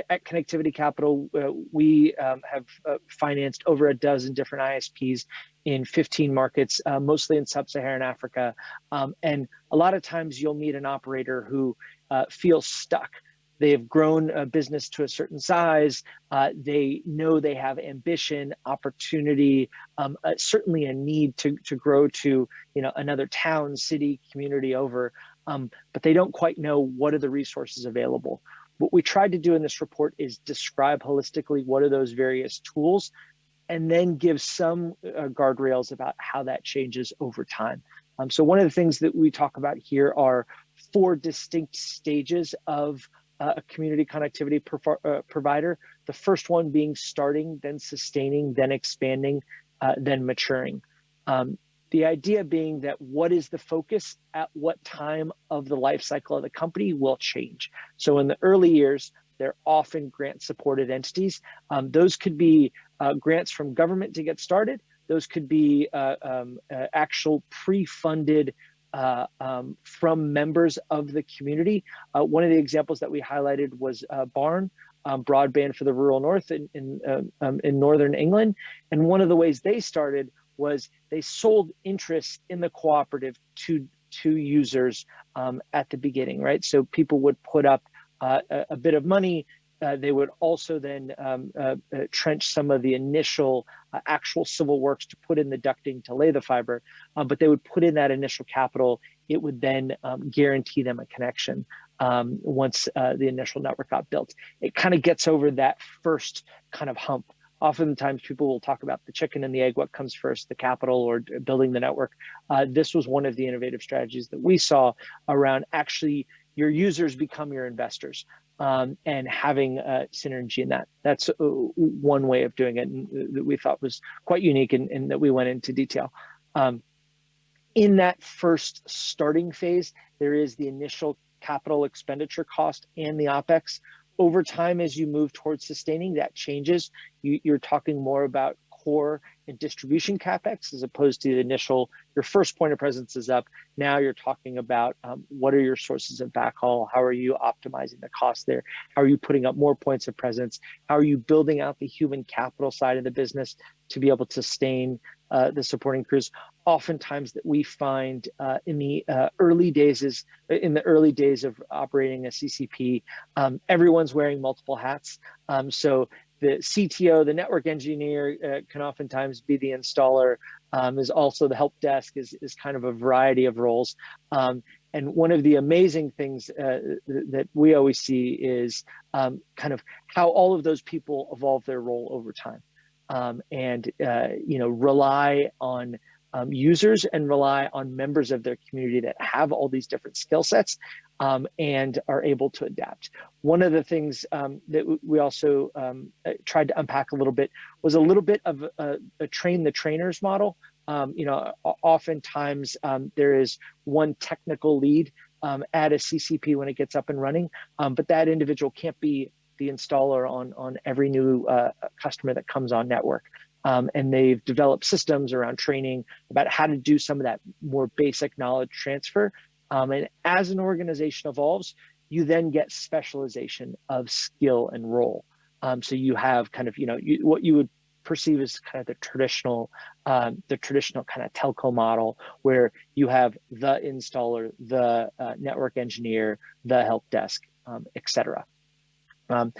at Connectivity Capital, uh, we um, have uh, financed over a dozen different ISPs in 15 markets, uh, mostly in sub-Saharan Africa. Um, and a lot of times you'll meet an operator who uh, feels stuck. They have grown a business to a certain size. Uh, they know they have ambition, opportunity, um, certainly a need to, to grow to you know another town, city, community over um, but they don't quite know what are the resources available. What we tried to do in this report is describe holistically what are those various tools and then give some uh, guardrails about how that changes over time. Um, so one of the things that we talk about here are four distinct stages of uh, a community connectivity uh, provider. The first one being starting, then sustaining, then expanding, uh, then maturing. Um, the idea being that what is the focus at what time of the life cycle of the company will change. So in the early years, they're often grant supported entities. Um, those could be uh, grants from government to get started. Those could be uh, um, uh, actual pre-funded uh, um, from members of the community. Uh, one of the examples that we highlighted was uh, B4RN, um, broadband for the rural north in in, um, um, in northern England, and one of the ways they started was they sold interest in the cooperative to to users um, at the beginning, right? So people would put up uh, a, a, bit of money. Uh, they would also then um, uh, uh trench some of the initial uh, actual civil works to put in the ducting to lay the fiber, um, but they would put in that initial capital. It would then um, guarantee them a connection um, once uh, the initial network got built. It kind of gets over that first kind of hump oftentimes people will talk about the chicken and the egg, what comes first, the capital or building the network. Uh, this was one of the innovative strategies that we saw around actually your users become your investors um, and having synergy in that. That's uh, one way of doing it and uh, that we thought was quite unique and, and that we went into detail. Um, in that first starting phase, there is the initial capital expenditure cost and the OPEX over time, as you move towards sustaining, that changes. You, you're talking more about core and distribution capex as opposed to the initial your first point of presence is up. Now you're talking about um, what are your sources of backhaul? How are you optimizing the cost there? How are you putting up more points of presence? How are you building out the human capital side of the business to be able to sustain uh, the supporting crews oftentimes that we find uh, in the uh, early days is in the early days of operating a CCP, um, everyone's wearing multiple hats. Um, so the CTO, the network engineer uh, can oftentimes be the installer, um, is also the help desk is, is kind of a variety of roles. Um, and one of the amazing things uh, that we always see is um, kind of how all of those people evolve their role over time um, and uh, you know rely on um, users and rely on members of their community that have all these different skill sets um, and are able to adapt. One of the things um, that we also um, uh, tried to unpack a little bit was a little bit of a, a train the trainers model. Um, you know, oftentimes um, there is one technical lead at a CCP when it gets up and running, but that individual can't be the installer on, on every new uh, customer that comes on network. Um, and they've developed systems around training about how to do some of that more basic knowledge transfer. Um, and as an organization evolves, you then get specialization of skill and role. Um, so you have kind of, you know, you, what you would perceive as kind of the traditional, um, the traditional kind of telco model where you have the installer, the uh, network engineer, the help desk, um, et cetera. Um,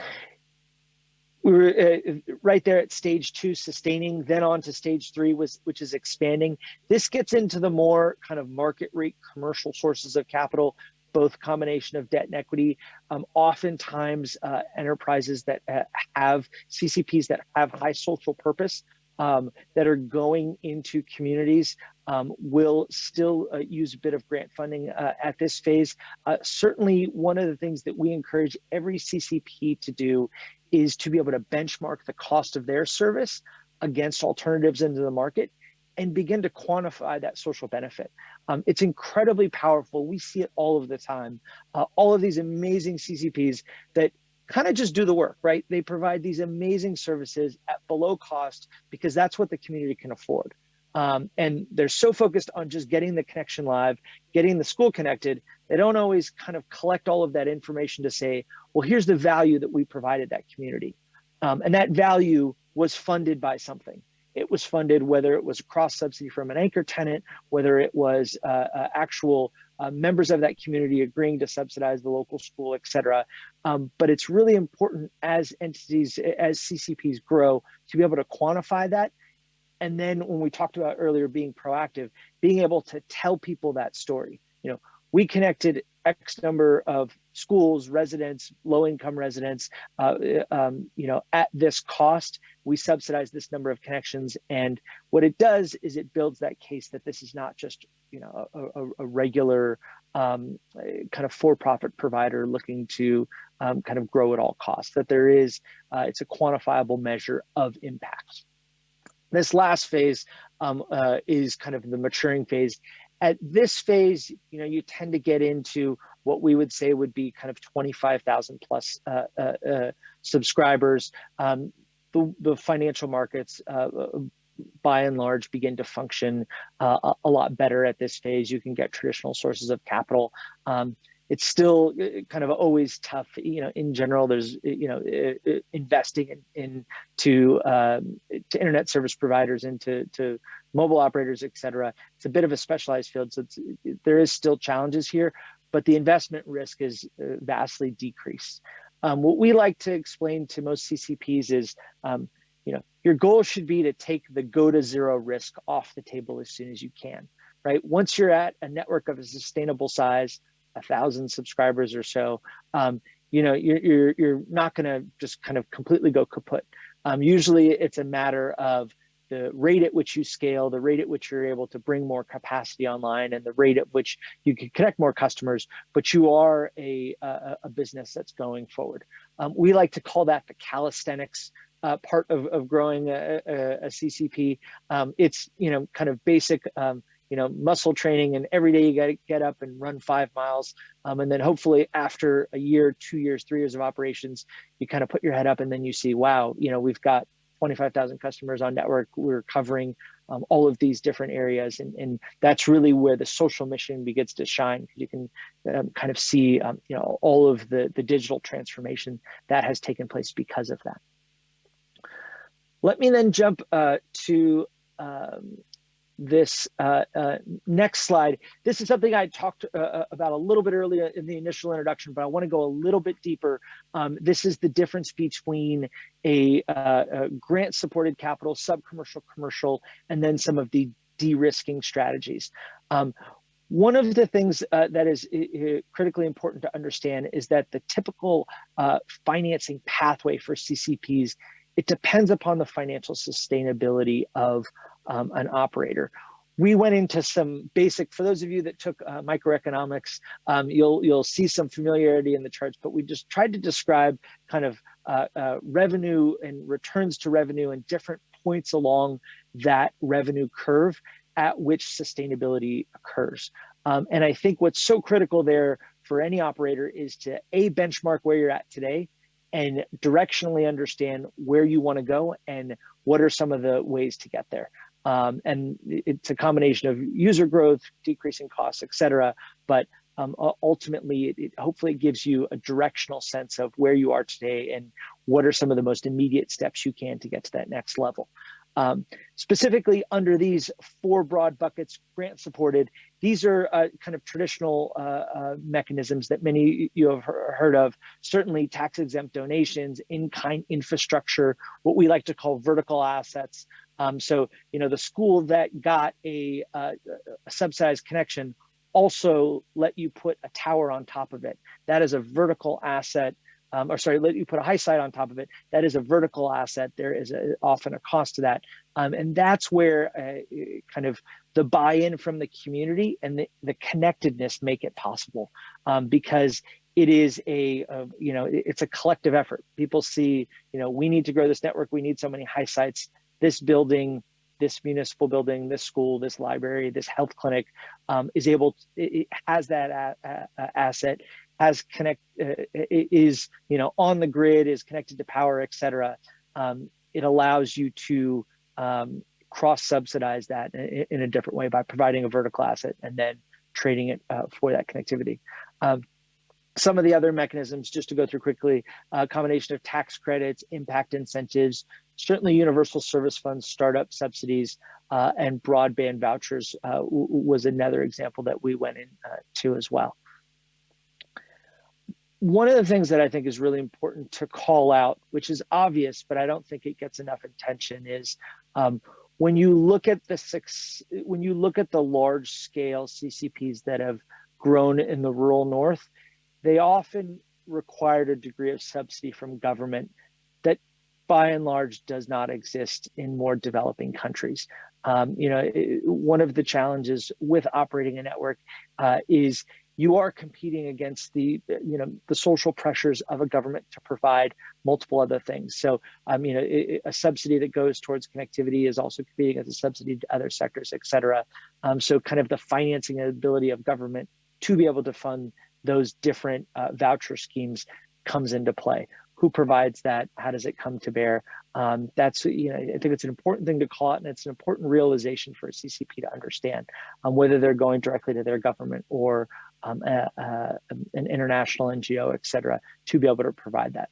we were uh, right there at stage two, sustaining, then on to stage three, was which is expanding. This gets into the more kind of market rate commercial sources of capital, both combination of debt and equity. Um, oftentimes, uh, enterprises that uh, have CCPs that have high social purpose um, that are going into communities um, will still uh, use a bit of grant funding uh, at this phase. Uh, certainly, one of the things that we encourage every CCP to do is to be able to benchmark the cost of their service against alternatives into the market and begin to quantify that social benefit. Um, it's incredibly powerful. We see it all of the time. Uh, all of these amazing CCPs that kind of just do the work, right? They provide these amazing services at below cost because that's what the community can afford. Um, and they're so focused on just getting the connection live, getting the school connected, they don't always kind of collect all of that information to say, well, here's the value that we provided that community. Um, and that value was funded by something. It was funded whether it was a cross subsidy from an anchor tenant, whether it was uh, uh, actual uh, members of that community agreeing to subsidize the local school, et cetera. Um, but it's really important as entities, as CCPs grow, to be able to quantify that. And then when we talked about earlier being proactive, being able to tell people that story. You know, we connected X number of schools, residents, low income residents, uh, um, you know, at this cost, we subsidize this number of connections. And what it does is it builds that case that this is not just, you know, a, a regular um, kind of for-profit provider looking to um, kind of grow at all costs, that there is, uh, it's a quantifiable measure of impact. This last phase um, uh, is kind of the maturing phase at this phase, you know, you tend to get into what we would say would be kind of 25,000 plus uh, uh, uh, subscribers. Um, the, the, financial markets, uh, by and large, begin to function uh, a, a, lot better at this phase. You can get traditional sources of capital. Um, it's still uh, kind of always tough. You know, in general, there's you know uh, uh, investing in, in to um, to internet service providers, into to mobile operators, et cetera. It's a bit of a specialized field, so there is still challenges here, but the investment risk is vastly decreased. Um, what we like to explain to most CCPs is, um, you know, your goal should be to take the go to zero risk off the table as soon as you can, right? Once you're at a network of a sustainable size, a thousand subscribers or so, um, you know, you're, you're, you're not gonna just kind of completely go kaput. Um, usually it's a matter of the rate at which you scale, the rate at which you're able to bring more capacity online, and the rate at which you can connect more customers, but you are a, a, a business that's going forward. Um, we like to call that the calisthenics uh, part of, of growing a, a, a CCP. Um, it's, you know, kind of basic, um, you know, muscle training and every day you got to get up and run five miles. Um, and then hopefully after a year, two years, three years of operations, you kind of put your head up and then you see, wow, you know, we've got 25,000 customers on network. We're covering um, all of these different areas. And, and that's really where the social mission begins to shine you can um, kind of see, um, you know, all of the, the digital transformation that has taken place because of that. Let me then jump uh, to um, this uh, uh, next slide. This is something I talked uh, uh, about a little bit earlier in the initial introduction, but I want to go a little bit deeper. Um, this is the difference between a, uh, a grant supported capital, sub-commercial, commercial, and then some of the de-risking strategies. Um, one of the things uh, that is critically important to understand is that the typical uh, financing pathway for CCPs, it depends upon the financial sustainability of um, an operator. We went into some basic, for those of you that took uh, microeconomics, um, you'll, you'll see some familiarity in the charts, but we just tried to describe kind of uh, uh, revenue and returns to revenue and different points along that revenue curve at which sustainability occurs. Um, and I think what's so critical there for any operator is to a benchmark where you're at today and directionally understand where you want to go and what are some of the ways to get there. Um, and it's a combination of user growth, decreasing costs, et cetera. But um, ultimately, it, it, hopefully gives you a directional sense of where you are today and what are some of the most immediate steps you can to get to that next level. Um, specifically under these four broad buckets, grant supported, these are uh, kind of traditional uh, uh, mechanisms that many you have heard of, certainly tax exempt donations, in-kind infrastructure, what we like to call vertical assets, um, so, you know, the school that got a, uh, a subsidized connection also let you put a tower on top of it. That is a vertical asset, um, or sorry, let you put a HiSite on top of it. That is a vertical asset. There is a, often a cost to that. Um, and that's where uh, kind of the buy-in from the community and the, the connectedness make it possible um, because it is a, a, you know, it's a collective effort. People see, you know, we need to grow this network. We need so many HiSites this building, this municipal building, this school, this library, this health clinic um, is able, to, it has that a, a, asset, has connect, uh, is, you know, on the grid, is connected to power, et cetera. Um, it allows you to um, cross subsidize that in, in, a different way by providing a vertical asset and then trading it uh, for that connectivity. Um, some of the other mechanisms, just to go through quickly, a uh, combination of tax credits, impact incentives, certainly universal service funds, startup subsidies, uh, and broadband vouchers uh, was another example that we went into uh, as well. One of the things that I think is really important to call out, which is obvious, but I don't think it gets enough attention is um, when you look at the six, when you look at the large scale CCPs that have grown in the rural North, they often required a degree of subsidy from government that by and large does not exist in more developing countries. Um, you know, one of the challenges with operating a network uh, is you are competing against the, you know, the social pressures of a government to provide multiple other things. So, um, you know, it, a subsidy that goes towards connectivity is also competing as a subsidy to other sectors, et cetera. Um, so kind of the financing ability of government to be able to fund those different uh, voucher schemes comes into play. Who provides that? How does it come to bear? Um, that's, you know, I think it's an important thing to call it, and it's an important realization for a CCP to understand um, whether they're going directly to their government or um, a, a, an international NGO, et cetera, to be able to provide that.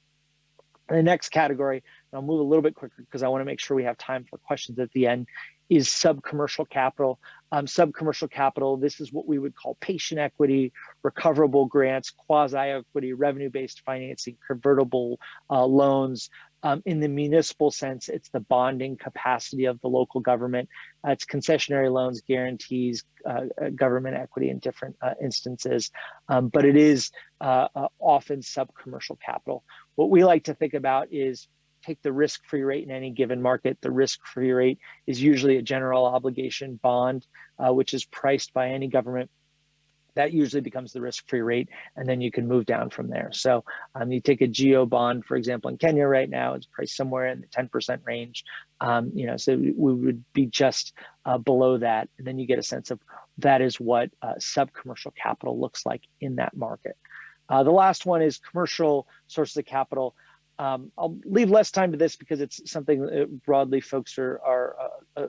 And the next category, and I'll move a little bit quicker because I want to make sure we have time for questions at the end, is sub-commercial capital. Um, sub-commercial capital, this is what we would call patient equity, recoverable grants, quasi-equity, revenue-based financing, convertible uh, loans. Um, in the municipal sense, it's the bonding capacity of the local government. Uh, it's concessionary loans, guarantees, uh, uh government equity in different uh, instances, um, but it is uh, often sub-commercial capital. What we like to think about is take the risk-free rate in any given market. The risk-free rate is usually a general obligation bond, uh, which is priced by any government. That usually becomes the risk-free rate, and then you can move down from there. So um, you take a GO bond, for example, in Kenya right now, it's priced somewhere in the 10% range. Um, you know, so we would be just uh, below that, and then you get a sense of that is what uh, sub-commercial capital looks like in that market. Uh, the last one is commercial sources of capital. Um, I'll leave less time to this because it's something that broadly folks are, are uh, uh,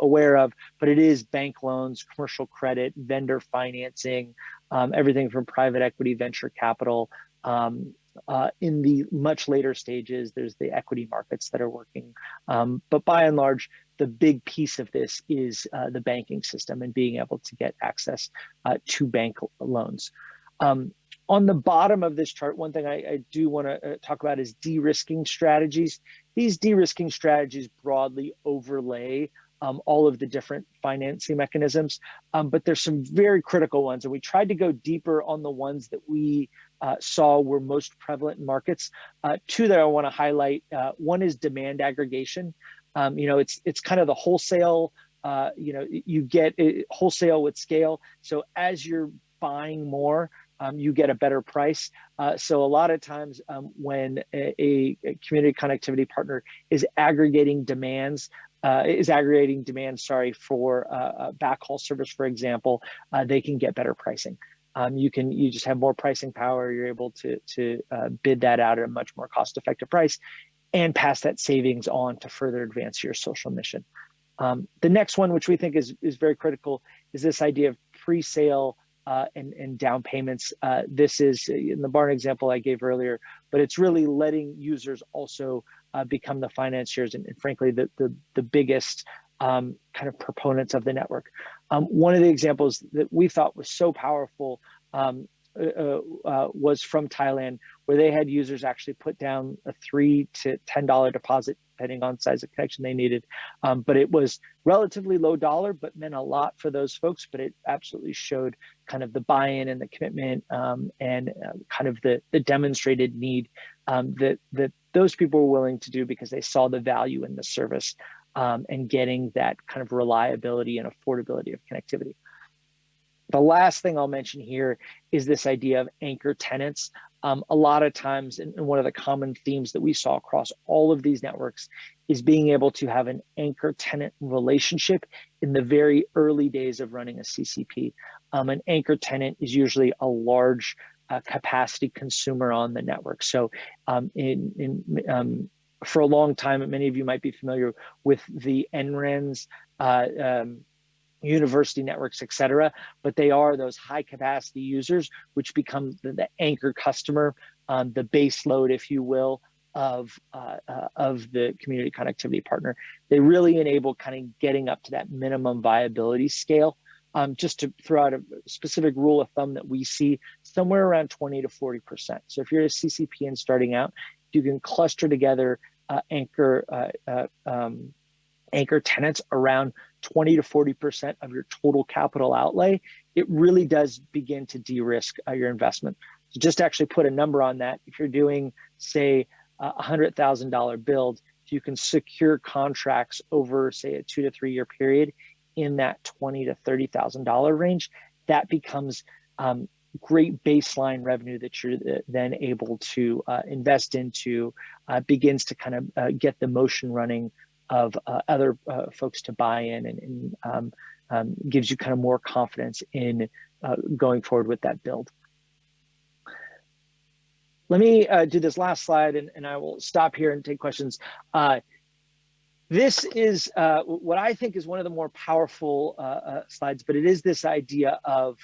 aware of, but it is bank loans, commercial credit, vendor financing, um, everything from private equity, venture capital. Um, uh, in the much later stages, there's the equity markets that are working. Um, but by and large, the big piece of this is uh, the banking system and being able to get access uh, to bank loans. Um, on the bottom of this chart, one thing I, I do want to uh, talk about is de-risking strategies. These de-risking strategies broadly overlay um, all of the different financing mechanisms, um, but there's some very critical ones, and we tried to go deeper on the ones that we uh, saw were most prevalent in markets. Uh, two that I want to highlight. Uh, one is demand aggregation. Um, you know, it's it's kind of the wholesale. Uh, you know, you get it, wholesale with scale. So as you're buying more, um, you get a better price. Uh, so a lot of times um, when a, a, community connectivity partner is aggregating demands, uh, is aggregating demand, sorry, for uh, backhaul service, for example, uh, they can get better pricing. Um, you can you just have more pricing power. You're able to to uh, bid that out at a much more cost-effective price, and pass that savings on to further advance your social mission. Um, the next one, which we think is is very critical, is this idea of pre-sale uh, and, and down payments. Uh, this is in the B4RN example I gave earlier, but it's really letting users also uh, become the financiers and, and, frankly, the, the, the biggest um, kind of proponents of the network. Um, one of the examples that we thought was so powerful um, uh, uh, uh, was from Thailand, where they had users actually put down a three to ten dollar deposit, depending on size of connection they needed. Um, but it was relatively low dollar, but meant a lot for those folks. But it absolutely showed kind of the buy-in and the commitment um, and uh, kind of the the demonstrated need um, that that those people were willing to do because they saw the value in the service um, and getting that kind of reliability and affordability of connectivity. The last thing I'll mention here is this idea of anchor tenants. Um, a lot of times, and one of the common themes that we saw across all of these networks is being able to have an anchor tenant relationship in the very early days of running a CCP. Um, an anchor tenant is usually a large uh, capacity consumer on the network. So um, in, in um, for a long time, many of you might be familiar with the NRENs, uh, um, university networks, et cetera, but they are those high capacity users, which become the, the anchor customer, um, the base load, if you will, of uh, uh, of the community connectivity partner. They really enable kind of getting up to that minimum viability scale. Um, just to throw out a specific rule of thumb that we see somewhere around 20 to 40%. So if you're a CCP and starting out, you can cluster together uh, anchor uh, uh, um, anchor tenants around 20 to 40% of your total capital outlay, it really does begin to de-risk uh, your investment. So just to actually put a number on that, if you're doing, say, a $100,000 build, you can secure contracts over, say, a two to three year period in that 20 to $30,000 range, that becomes um, great baseline revenue that you're uh, then able to uh, invest into, uh, begins to kind of uh, get the motion running of uh, other uh, folks to buy in and, and um, um, gives you kind of more confidence in uh, going forward with that build. Let me uh, do this last slide and, and, I will stop here and take questions. Uh, this is uh, what I think is one of the more powerful slides, but it is this idea of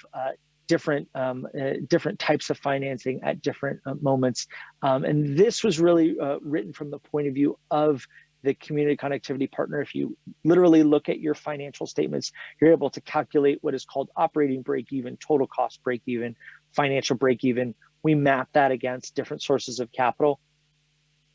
different um, uh, different types of financing at different uh, moments. Um, and this was really uh, written from the point of view of the community connectivity partner. If you literally look at your financial statements, you're able to calculate what is called operating break even, total cost break even, financial break even. We map that against different sources of capital.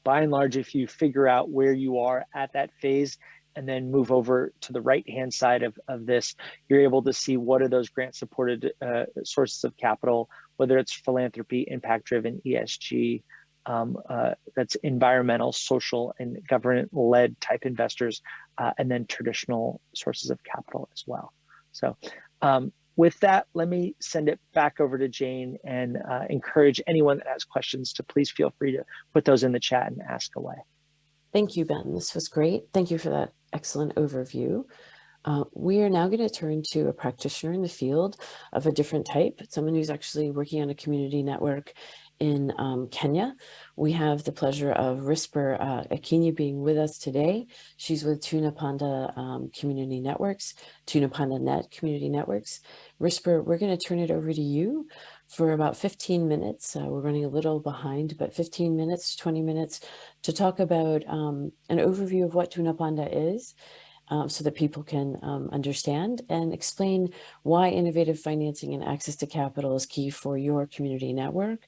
By and large, if you figure out where you are at that phase, and then move over to the right hand side of, of this, you're able to see what are those grant supported uh, sources of capital, whether it's philanthropy, impact driven, ESG, um, uh, that's environmental, social, and government led type investors, uh, and then traditional sources of capital as well. So um, with that, let me send it back over to Jane and uh, encourage anyone that has questions to please feel free to put those in the chat and ask away. Thank you, Ben. This was great. Thank you for that excellent overview. Uh, we are now going to turn to a practitioner in the field of a different type, someone who's actually working on a community network in um, Kenya. We have the pleasure of Risper uh, being with us today. She's with Tunapanda um, Community Networks, Tunapanda Net Community Networks. Risper, we're going to turn it over to you for about 15 minutes. Uh, we're running a little behind, but 15 minutes, 20 minutes to talk about um, an overview of what Tunapanda is um, so that people can um, understand and explain why innovative financing and access to capital is key for your community network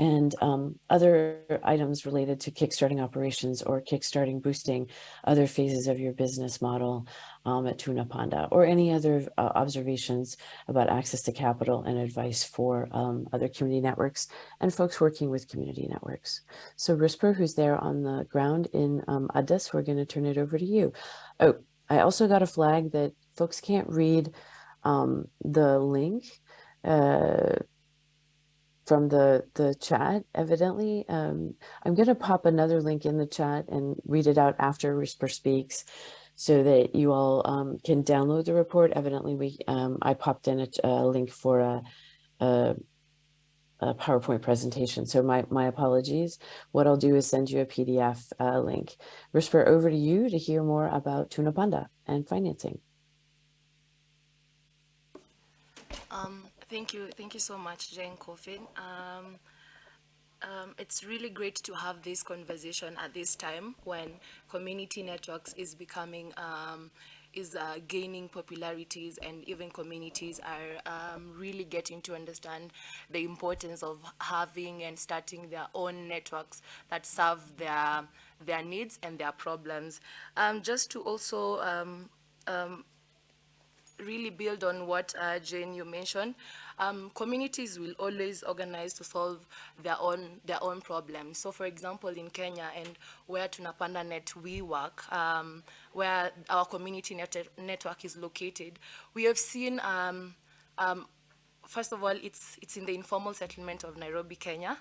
and um, other items related to kickstarting operations or kickstarting boosting other phases of your business model um, at Tunapanda or any other uh, observations about access to capital and advice for um, other community networks and folks working with community networks. So Risper, who's there on the ground in um, Addis, we're going to turn it over to you. Oh, I also got a flag that folks can't read um, the link. Uh, from the, the chat, evidently. Um, I'm going to pop another link in the chat and read it out after Risper speaks so that you all um, can download the report. Evidently, we um, I popped in a, a link for a, a, a, PowerPoint presentation. So my, my apologies. What I'll do is send you a PDF uh, link. Risper, over to you to hear more about Tunapanda and financing. Um, Thank you. Thank you so much, Jane Coffin. Um, um, it's really great to have this conversation at this time when community networks is becoming um, is uh, gaining popularities and even communities are um, really getting to understand the importance of having and starting their own networks that serve their their needs and their problems. Um, just to also um, um, really build on what uh, Jane you mentioned. Um, communities will always organize to solve their own their own problems. So, for example, in Kenya and where Tunapanda Net we work, um, where our community net network is located, we have seen. Um, um, first of all, it's it's in the informal settlement of Nairobi, Kenya.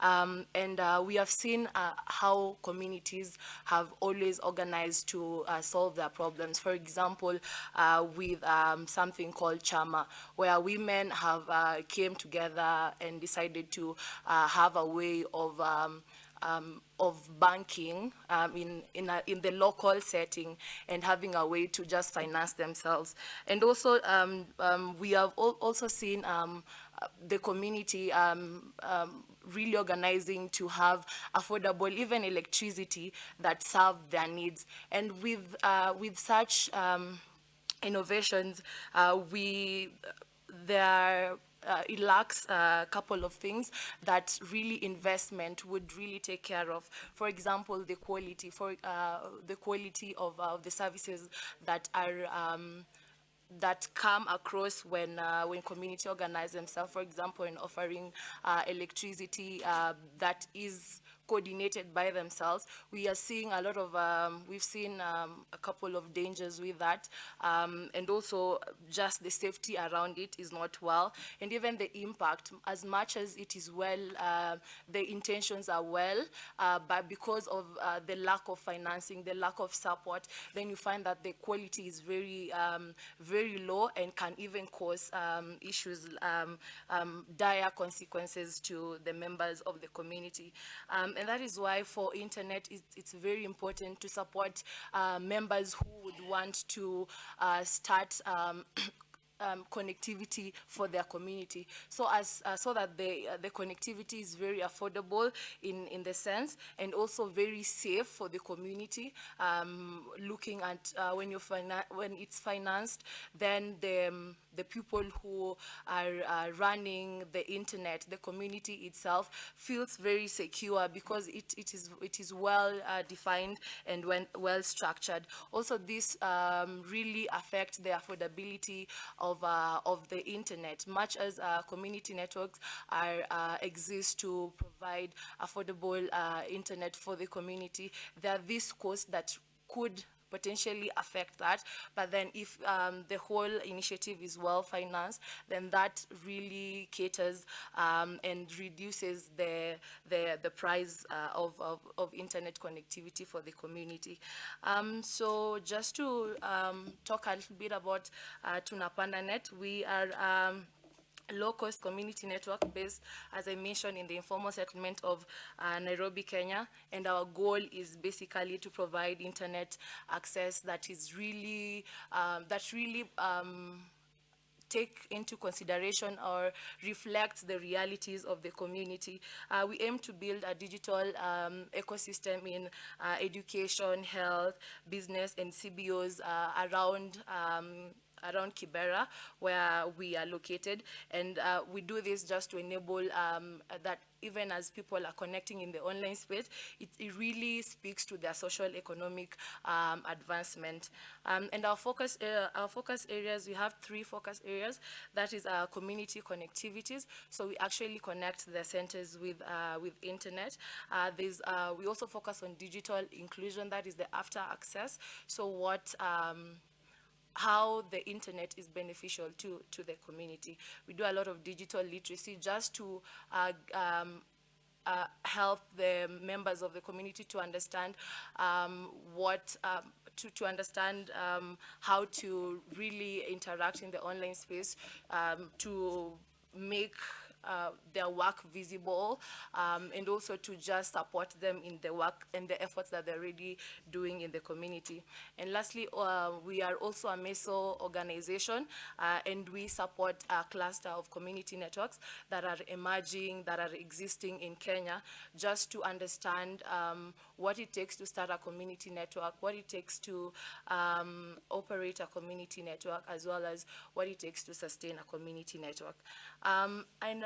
Um, and uh, we have seen uh, how communities have always organized to uh, solve their problems. For example, uh, with um, something called Chama, where women have uh, came together and decided to uh, have a way of um, um, of banking um, in in, a, in the local setting and having a way to just finance themselves. And also, um, um we have al also seen um, the community um, really organizing to have affordable, even electricity that serve their needs. And with, uh, with such um, innovations, uh, we, there uh, it lacks a couple of things that really investment would really take care of. For example, the quality, for uh, the quality of uh, the services that are um, that come across when uh, when community organize themselves, for example, in offering uh, electricity uh, that is coordinated by themselves. We are seeing a lot of, um, we've seen um, a couple of dangers with that. Um, and also just the safety around it is not well. And even the impact, as much as it is well, uh, the intentions are well, uh, but because of uh, the lack of financing, the lack of support, then you find that the quality is very, um, very low and can even cause um, issues, um, dire consequences to the members of the community. Um, and that is why for internet, it's, it's very important to support uh, members who would want to uh, start um, um, connectivity for their community. So as uh, so that the uh, the connectivity is very affordable in in the sense and also very safe for the community um, looking at uh, when you when it's financed then the um, the people who are running the internet the community itself feels very secure because it, it is it is well uh, defined and when well structured. Also this um, really affects the affordability of uh, of the internet much as uh, community networks are uh, exist to provide affordable internet for the community there are these costs that could potentially affect that. But then if um, the whole initiative is well financed then that really caters um, and reduces the the, the price uh, of, of, of internet connectivity for the community. Um, so just to um, talk a little bit about uh, Tunapanda Net we are um, low-cost community network based, as I mentioned, in the informal settlement of uh, Nairobi, Kenya. And our goal is basically to provide internet access that is really, um, that really um, take into consideration or reflect the realities of the community. Uh, we aim to build a digital um, ecosystem in uh, education, health, business, and CBOs uh, around um, around Kibera, where we are located. And uh, we do this just to enable um, that even as people are connecting in the online space, it, it really speaks to their social economic um, advancement. Um, and our focus, uh, our focus areas, we have three focus areas. That is our community connectivities. So we actually connect the centers with, uh, with internet. Uh, uh, we also focus on digital inclusion, that is the after access. So what, um, how the internet is beneficial to, to the community. We do a lot of digital literacy just to uh, um, uh, help the members of the community to understand um, what um, to, to understand um, how to really interact in the online space um, to make uh, their work visible um, and also to just support them in the work and the efforts that they're already doing in the community. And lastly, uh, we are also a MESO organization uh, and we support a cluster of community networks that are emerging, that are existing in Kenya, just to understand um, what it takes to start a community network, what it takes to um, operate a community network, as well as what it takes to sustain a community network. Um, and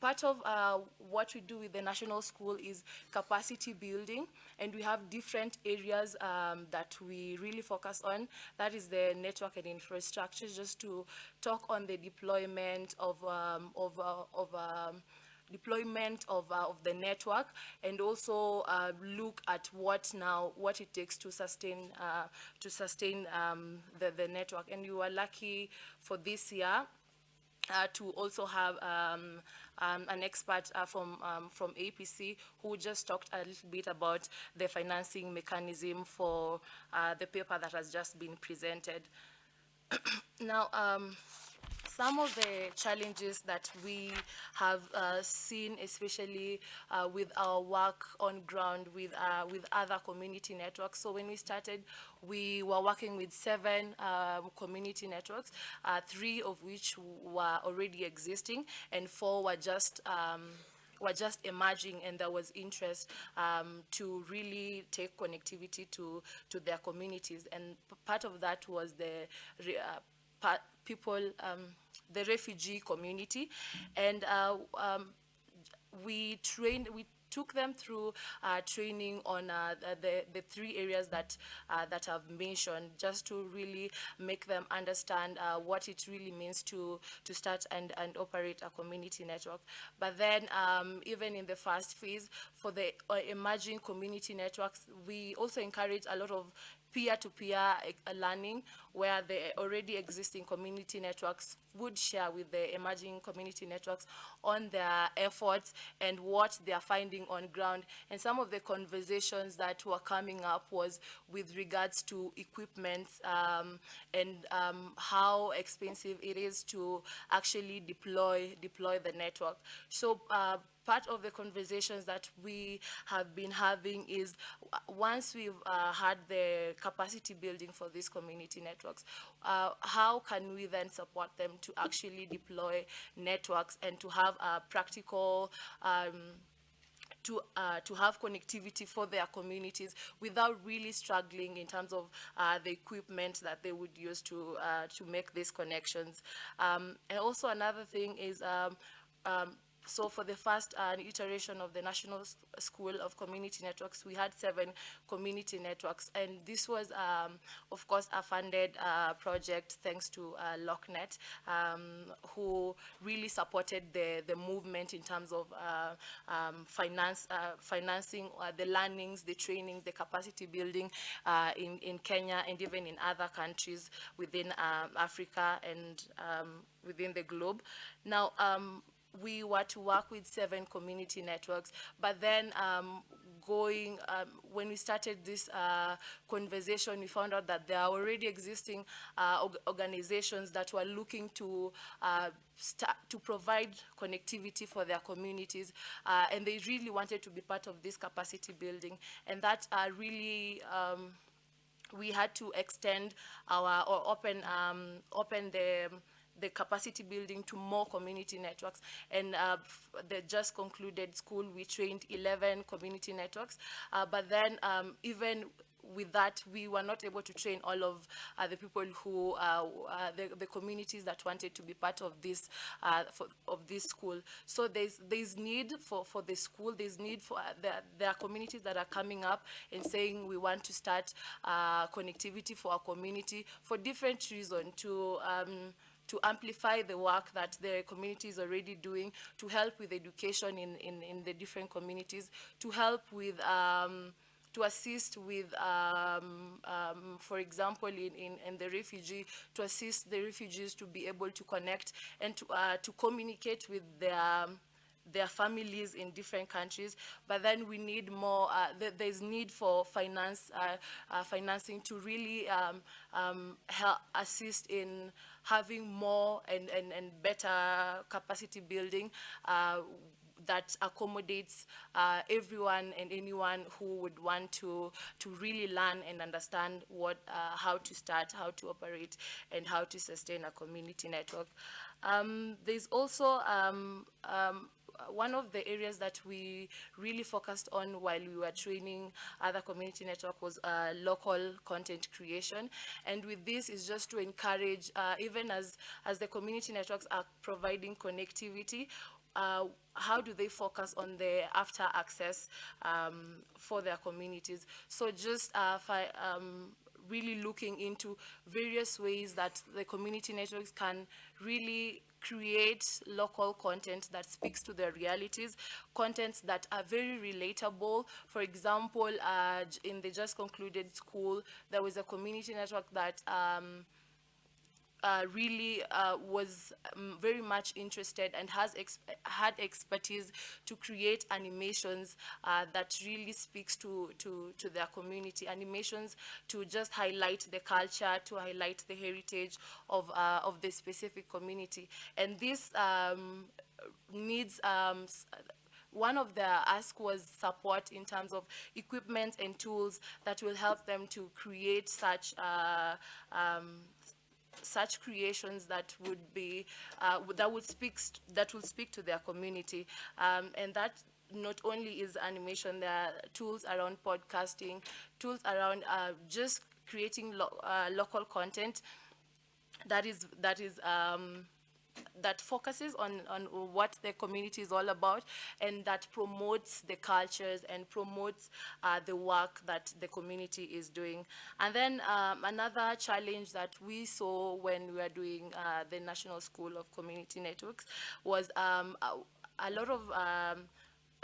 part of uh, what we do with the national school is capacity building and we have different areas um, that we really focus on. That is the network and infrastructure just to talk on the deployment of um, of, uh, of um, deployment of, uh, of the network and also uh, look at what now what it takes to sustain uh, to sustain um, the, the network. And we were lucky for this year uh, to also have um, um, an expert uh, from um, from APC who just talked a little bit about the financing mechanism for uh, the paper that has just been presented. now, um, some of the challenges that we have uh, seen, especially uh, with our work on ground with, uh, with other community networks. So when we started, we were working with seven um, community networks, uh, three of which were already existing, and four were just um, were just emerging and there was interest um, to really take connectivity to, to their communities. And part of that was the uh, part, people, um, the refugee community. And uh, um, we trained, we took them through uh, training on uh, the, the three areas that uh, that I've mentioned, just to really make them understand uh, what it really means to to start and, and operate a community network. But then um, even in the first phase, for the uh, emerging community networks, we also encourage a lot of peer-to-peer -peer learning where the already existing community networks would share with the emerging community networks on their efforts and what they are finding on ground. And some of the conversations that were coming up was with regards to equipment um, and um, how expensive it is to actually deploy, deploy the network. So uh, part of the conversations that we have been having is once we've uh, had the capacity building for these community networks. Uh, how can we then support them to actually deploy networks and to have a practical um, to, uh, to have connectivity for their communities without really struggling in terms of uh, the equipment that they would use to, uh, to make these connections. Um, and also another thing is um, um, so for the first uh, iteration of the National S- School of Community Networks, we had seven community networks. And this was, um, of course, a funded uh, project thanks to uh, LocNet, um, who really supported the, the movement in terms of uh, um, finance, uh, financing uh, the learnings, the trainings, the capacity building in, in Kenya and even in other countries within um, Africa and um, within the globe. Now, um, we were to work with seven community networks, but then um, going, um, when we started this uh, conversation, we found out that there are already existing uh, organizations that were looking to uh, to provide connectivity for their communities, uh, and they really wanted to be part of this capacity building, and that uh, really um, we had to extend our or open um, open the the capacity building to more community networks. And uh, the just concluded school, we trained 11 community networks. Uh, but then um, even with that, we were not able to train all of uh, the people who, uh, uh, the, the communities that wanted to be part of this, uh, for, of this school. So there's, there's need for, for the school, there's need for, uh, there, there are communities that are coming up and saying we want to start uh, connectivity for our community for different reasons to, um, to amplify the work that the community is already doing, to help with education in, in, in the different communities, to help with um, to assist with, um, um, for example, in, in, in the refugee, to assist the refugees to be able to connect and to, uh, to communicate with their, their families in different countries, but then we need more, uh, th- there's need for finance, uh, uh, financing to really um, um, help assist in having more and, and, and better capacity building uh, that accommodates uh, everyone and anyone who would want to to really learn and understand what uh, how to start, how to operate, and how to sustain a community network. Um, there's also um, um, one of the areas that we really focused on while we were training other community network was uh, local content creation. And with this is just to encourage uh, even as as the community networks are providing connectivity uh, how do they focus on the after access um, for their communities? So just uh, um, really looking into various ways that the community networks can really create local content that speaks to their realities, contents that are very relatable. For example, uh, in the just concluded school, there was a community network that um, uh, really uh, was um, very much interested and has ex- had expertise to create animations uh, that really speaks to, to, to their community. Animations to just highlight the culture, to highlight the heritage of, uh, of the specific community. And this um, needs um, one of the ask was support in terms of equipment and tools that will help them to create such uh, um, such creations that would be uh, that would speak that will speak to their community. Um, and that not only is animation there are tools around podcasting tools around uh, just creating lo- uh, local content that is that is um, that focuses on, on what the community is all about and that promotes the cultures and promotes uh, the work that the community is doing. And then um, another challenge that we saw when we were doing uh, the National School of Community Networks was um, a, a lot of um,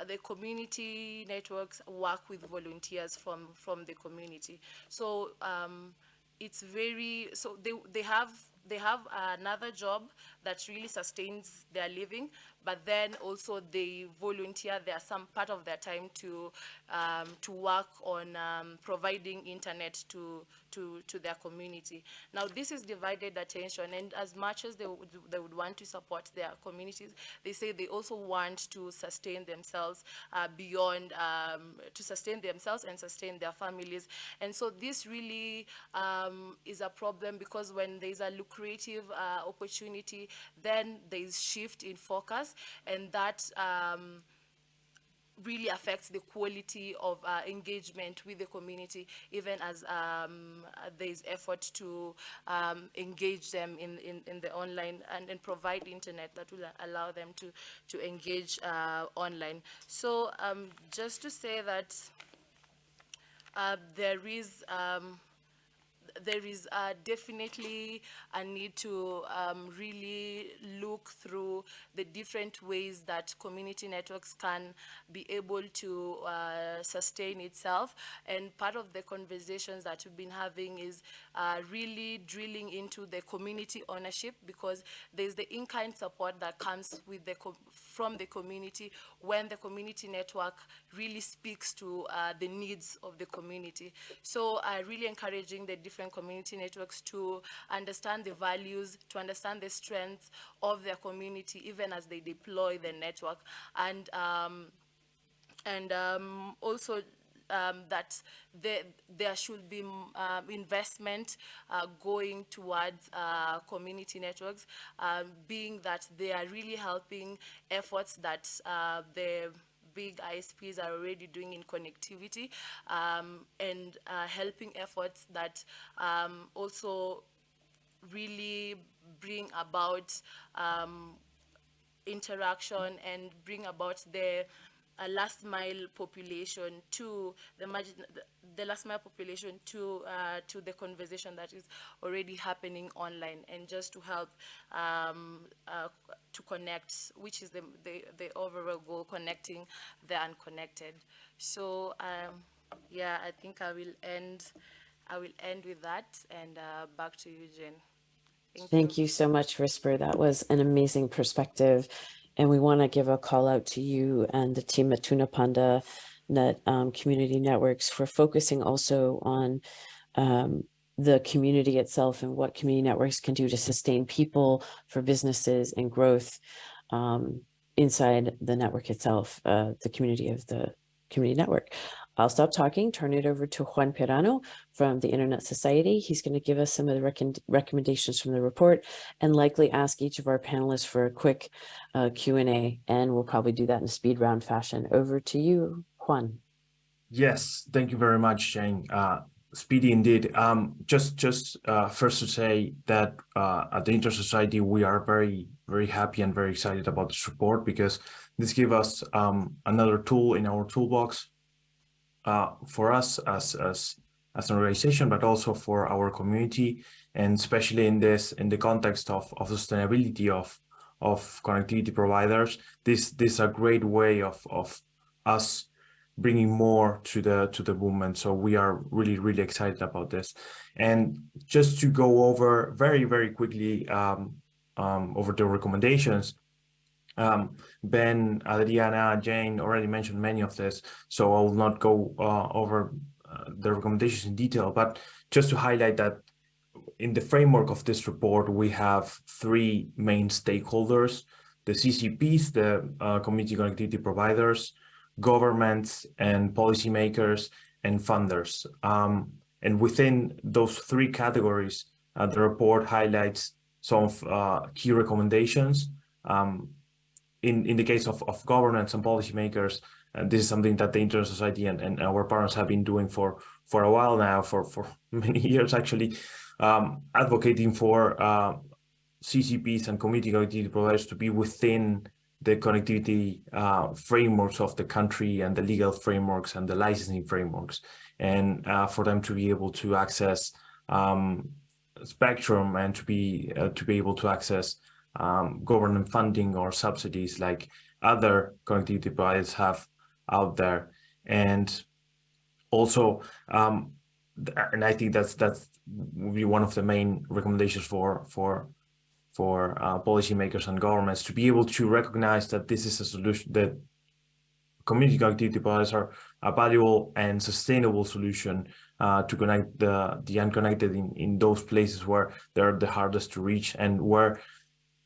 the community networks work with volunteers from, from the community. So um, it's very so they they have they have another job that really sustains their living but then also they volunteer their some part of their time to um, to work on um, providing internet to to, to their community. Now, this is divided attention, and as much as they would, they would want to support their communities, they say they also want to sustain themselves uh, beyond, um, to sustain themselves and sustain their families. And so this really um, is a problem because when there's a lucrative uh, opportunity, then there's shift in focus, and that um, really affects the quality of uh, engagement with the community, even as um, uh, there's effort to um, engage them in, in, in, the online and, and provide internet that will allow them to, to engage uh, online. So um, just to say that uh, there is um, there is uh, definitely a need to um, really look through the different ways that community networks can be able to uh, sustain itself. And part of the conversations that we've been having is uh, really drilling into the community ownership because there's the in-kind support that comes with the from the community when the community network really speaks to uh, the needs of the community. So uh, really encouraging the different community networks to understand the values, to understand the strengths of their community, even as they deploy the network. And, um, and um, also um, that there, there should be uh, investment uh, going towards uh, community networks, um, being that they are really helping efforts that uh, the big ISPs are already doing in connectivity um, and uh, helping efforts that um, also really bring about um, interaction and bring about the a last mile population to the margin, the, the last mile population to uh, to the conversation that is already happening online, and just to help um, uh, to connect, which is the, the the overall goal, connecting the unconnected. So um, yeah, I think I will end. I will end with that, and uh, back to you, Jen. Thank, Thank you. you so much, Risper. That was an amazing perspective. And we want to give a call out to you and the team at Tunapanda Net um, Community Networks for focusing also on um, the community itself and what community networks can do to sustain people for businesses and growth um, inside the network itself, uh, the community of the community network. I'll stop talking, turn it over to Juan Peirano from the Internet Society. He's going to give us some of the rec recommendations from the report and likely ask each of our panelists for a quick uh, Q&A, and we'll probably do that in a speed round fashion. Over to you, Juan. Yes, thank you very much, Jane. Uh, speedy indeed. Um, just just uh, first to say that uh, at the Internet Society, we are very, very happy and very excited about this report because this gives us um, another tool in our toolbox uh, for us as, as, as an organization, but also for our community, and especially in this in the context of, of sustainability of of connectivity providers, this this is a great way of of us bringing more to the to the movement. So we are really really excited about this. And just to go over very very quickly um, um, over the recommendations, um, ben, Adriana, Jane already mentioned many of this, so I will not go uh, over uh, the recommendations in detail, but just to highlight that in the framework of this report, we have three main stakeholders, the CCPs, the uh, community connectivity providers, governments and policymakers and funders. Um, and within those three categories, uh, the report highlights some of uh, key recommendations um, in, in the case of, of governments and policymakers, uh, this is something that the Internet Society and, and our partners have been doing for, for a while now, for, for many years actually, um, advocating for uh, CCPs and community connectivity providers to be within the connectivity uh, frameworks of the country and the legal frameworks and the licensing frameworks, and uh, for them to be able to access um, spectrum and to be uh, to be able to access um, government funding or subsidies like other connectivity providers have out there. And also, um, and I think that's that's will be one of the main recommendations for for for uh, policymakers and governments to be able to recognize that this is a solution that community connectivity providers are a valuable and sustainable solution uh, to connect the the unconnected in in those places where they're the hardest to reach and where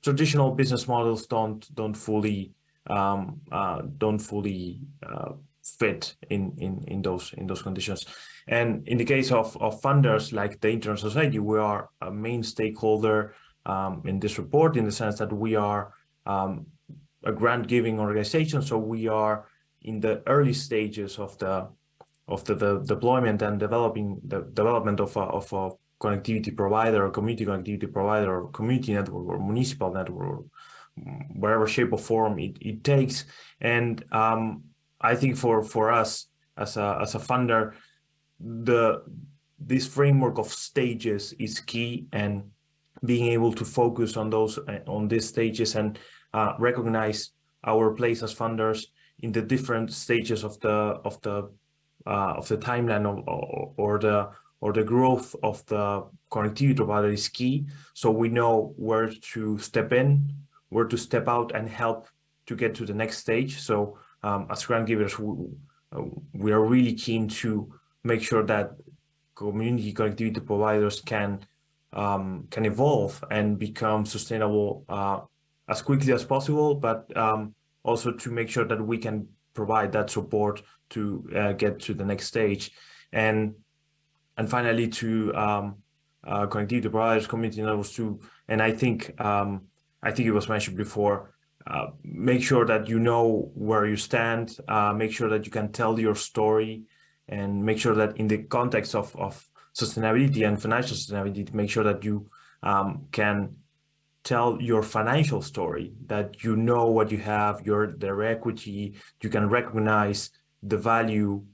traditional business models don't don't fully um, uh, don't fully uh, fit in in in those in those conditions. And in the case of of funders like the Internet Society, we are a main stakeholder um, in this report in the sense that we are um, a grant giving organization, so we are in the early stages of the of the, the deployment and developing the development of a, of a connectivity provider or community connectivity provider or community network or municipal network or whatever shape or form it, it takes. And um, i think for for us as a as a funder the this framework of stages is key and being able to focus on those on these stages and uh, recognize our place as funders in the different stages of the of the uh, of the timeline or, or the or the growth of the connectivity provider is key. So we know where to step in, where to step out and help to get to the next stage. So um, as grant givers, we, uh, we are really keen to make sure that community connectivity providers can um, can evolve and become sustainable uh, as quickly as possible, but um, also to make sure that we can provide that support to uh, get to the next stage. And and finally to um, uh, connectivity providers, community networks too. And I think um, I think it was mentioned before. Uh, make sure that you know where you stand. Uh, make sure that you can tell your story, and make sure that in the context of of sustainability and financial sustainability, make sure that you um, can tell your financial story. That you know what you have, your their equity. You can recognize the value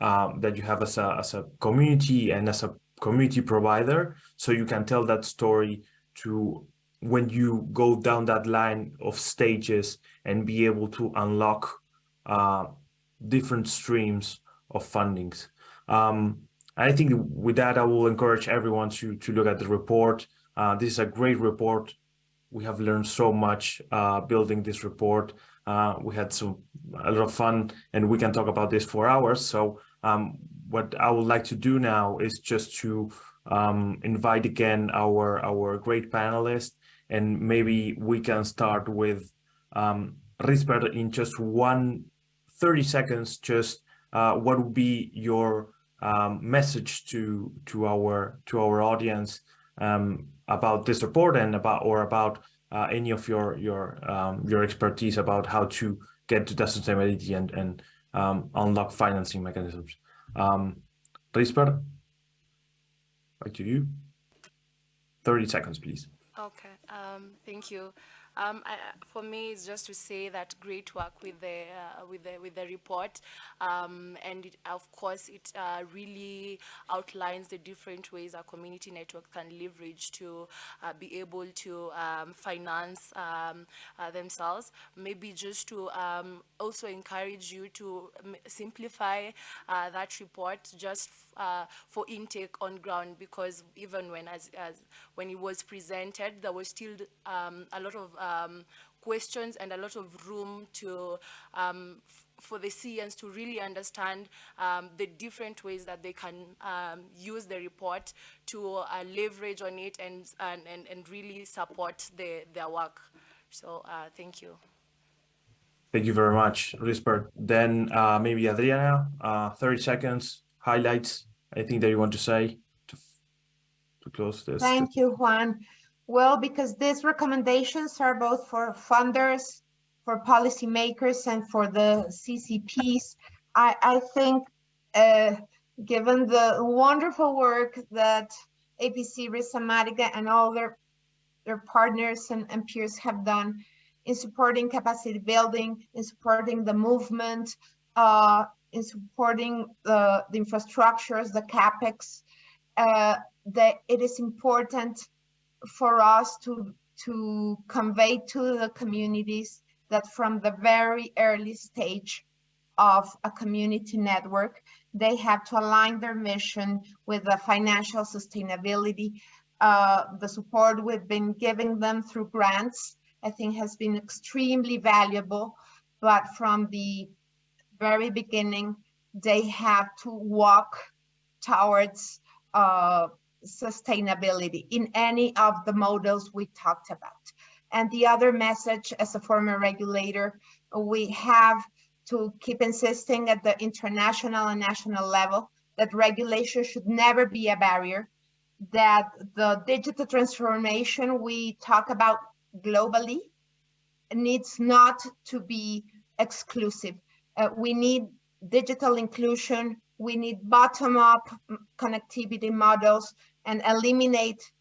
um, that you have as a, as a community and as a community provider. So you can tell that story to when you go down that line of stages and be able to unlock uh, different streams of fundings. Um, I think with that, I will encourage everyone to, to look at the report. Uh, this is a great report. We have learned so much uh, building this report. Uh, we had some a lot of fun and we can talk about this for hours. So um, what I would like to do now is just to um, invite again our, our great panelists and maybe we can start with um, Risper in just one 30 seconds, just uh, what would be your um, message to to our to our audience um, about this report and about or about uh, any of your your um, your expertise about how to get to that sustainability and and um, unlock financing mechanisms. Um, Risper, back to you. 30 seconds, please. Okay, um, thank you. Um, I, for me, it's just to say that great work with the uh, with the with the report, um, and it, of course, it uh, really outlines the different ways our community network can leverage to uh, be able to um, finance um, uh, themselves. Maybe just to um, also encourage you to simplify uh, that report just uh, for intake on ground because even when as, as when it was presented, there was still um, a lot of um, questions and a lot of room to um, for the CENs to really understand um, the different ways that they can um, use the report to uh, leverage on it and, and, and, and really support the, their work. So uh, thank you. Thank you very much, Risper. Then uh, maybe Adriana, uh, 30 seconds, highlights, anything that you want to say to, to close this? Thank you, Juan. Well, because these recommendations are both for funders, for policymakers, and for the CCPs, I, I think, uh, given the wonderful work that APC, Rhizomatica, and all their, their partners and, and peers have done in supporting capacity building, in supporting the movement, uh, in supporting the, the infrastructures, the capex, uh, that it is important for us to, to convey to the communities that from the very early stage of a community network, they have to align their mission with the financial sustainability. Uh, the support we've been giving them through grants, I think has been extremely valuable, but from the very beginning, they have to walk towards uh, sustainability in any of the models we talked about. And the other message as a former regulator, we have to keep insisting at the international and national level that regulation should never be a barrier, that the digital transformation we talk about globally needs not to be exclusive. Uh, we need digital inclusion, we need bottom-up connectivity models and eliminate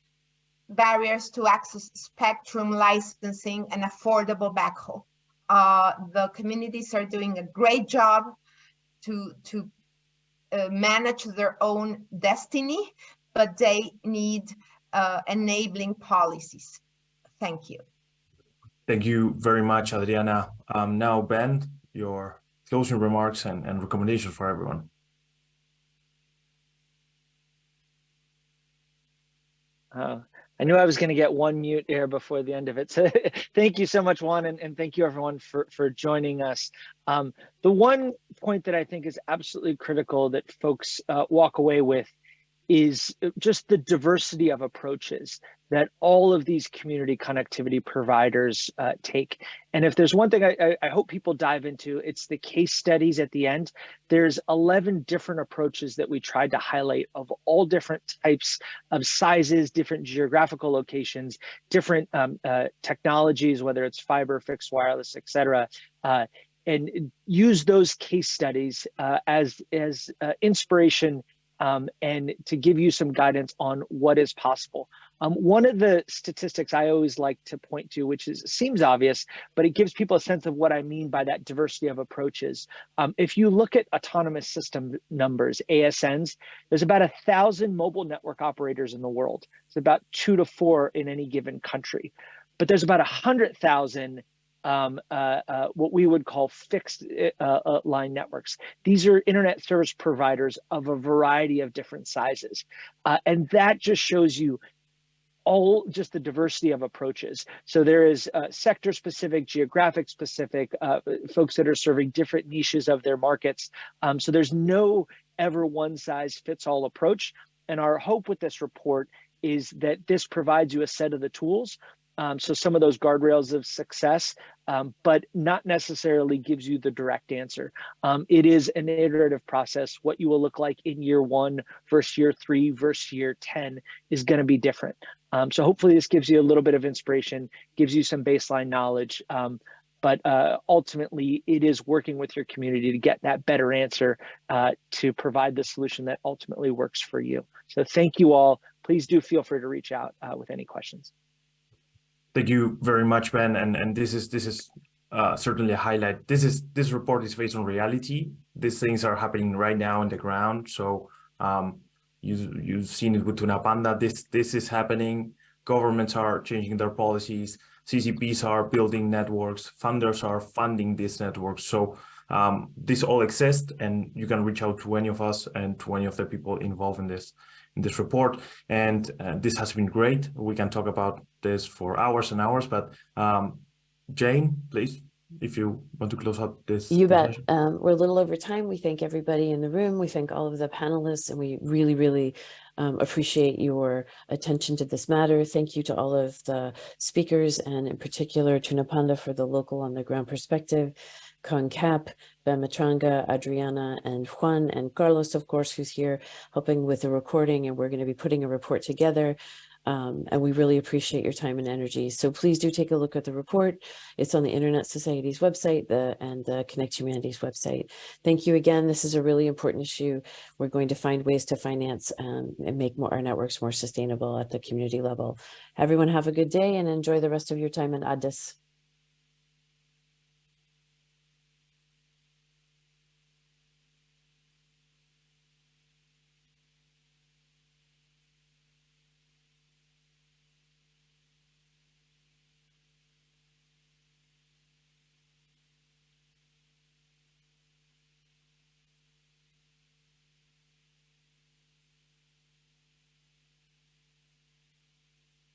barriers to access spectrum licensing and affordable backhaul. Uh, the communities are doing a great job to, to uh, manage their own destiny, but they need uh, enabling policies. Thank you. Thank you very much, Adriana. Um, now, Ben, your closing remarks and, and recommendations for everyone. Uh, I knew I was going to get one mute here before the end of it. So thank you so much, Juan, and, and thank you everyone for, for joining us. Um, the one point that I think is absolutely critical that folks uh, walk away with is just the diversity of approaches that all of these community connectivity providers uh, take. And if there's one thing I, I, hope people dive into, it's the case studies at the end. There's 11 different approaches that we tried to highlight of all different types of sizes, different geographical locations, different um, uh, technologies, whether it's fiber, fixed wireless, et cetera. Uh, and use those case studies uh, as, as uh, inspiration um, and to give you some guidance on what is possible. Um, one of the statistics I always like to point to, which is seems obvious, but it gives people a sense of what I mean by that diversity of approaches. Um, if you look at autonomous system numbers, ASNs, there's about a thousand mobile network operators in the world. It's about two to four in any given country, but there's about a hundred thousand um, uh, uh, what we would call fixed uh, uh, line networks. These are internet service providers of a variety of different sizes. Uh, and that just shows you all just the diversity of approaches. So there is uh, sector specific, geographic specific, folks that are serving different niches of their markets. Um, so there's no ever one size fits all approach. And our hope with this report is that this provides you a set of the tools um, so some of those guardrails of success, um, but not necessarily gives you the direct answer. Um, it is an iterative process. What you will look like in year one versus year three versus year 10 is going to be different. Um, so hopefully this gives you a little bit of inspiration, gives you some baseline knowledge, um, but uh, ultimately it is working with your community to get that better answer uh, to provide the solution that ultimately works for you. So thank you all. Please do feel free to reach out uh, with any questions. Thank you very much, Ben. And and this is this is uh, certainly a highlight. This is this report is based on reality. These things are happening right now on the ground. So um, you you've seen it with Tunapanda. This this is happening. Governments are changing their policies. CCPs are building networks. Funders are funding these networks. So um, this all exists, and you can reach out to any of us and to any of the people involved in this in this report. And uh, this has been great. We can talk about this for hours and hours, but um, Jane, please, if you want to close out this. You bet. Um, we're a little over time. We thank everybody in the room. We thank all of the panelists and we really, really um, appreciate your attention to this matter. Thank you to all of the speakers and in particular to Napanda for the local on the ground perspective. Cap, Ben Matranga, Adriana, and Juan, and Carlos, of course, who's here helping with the recording, and we're going to be putting a report together. Um, and we really appreciate your time and energy. So please do take a look at the report. It's on the Internet Society's website the, and the Connect Humanity's website. Thank you again. This is a really important issue. We're going to find ways to finance um, and make more, our networks more sustainable at the community level. Everyone have a good day and enjoy the rest of your time in Addis.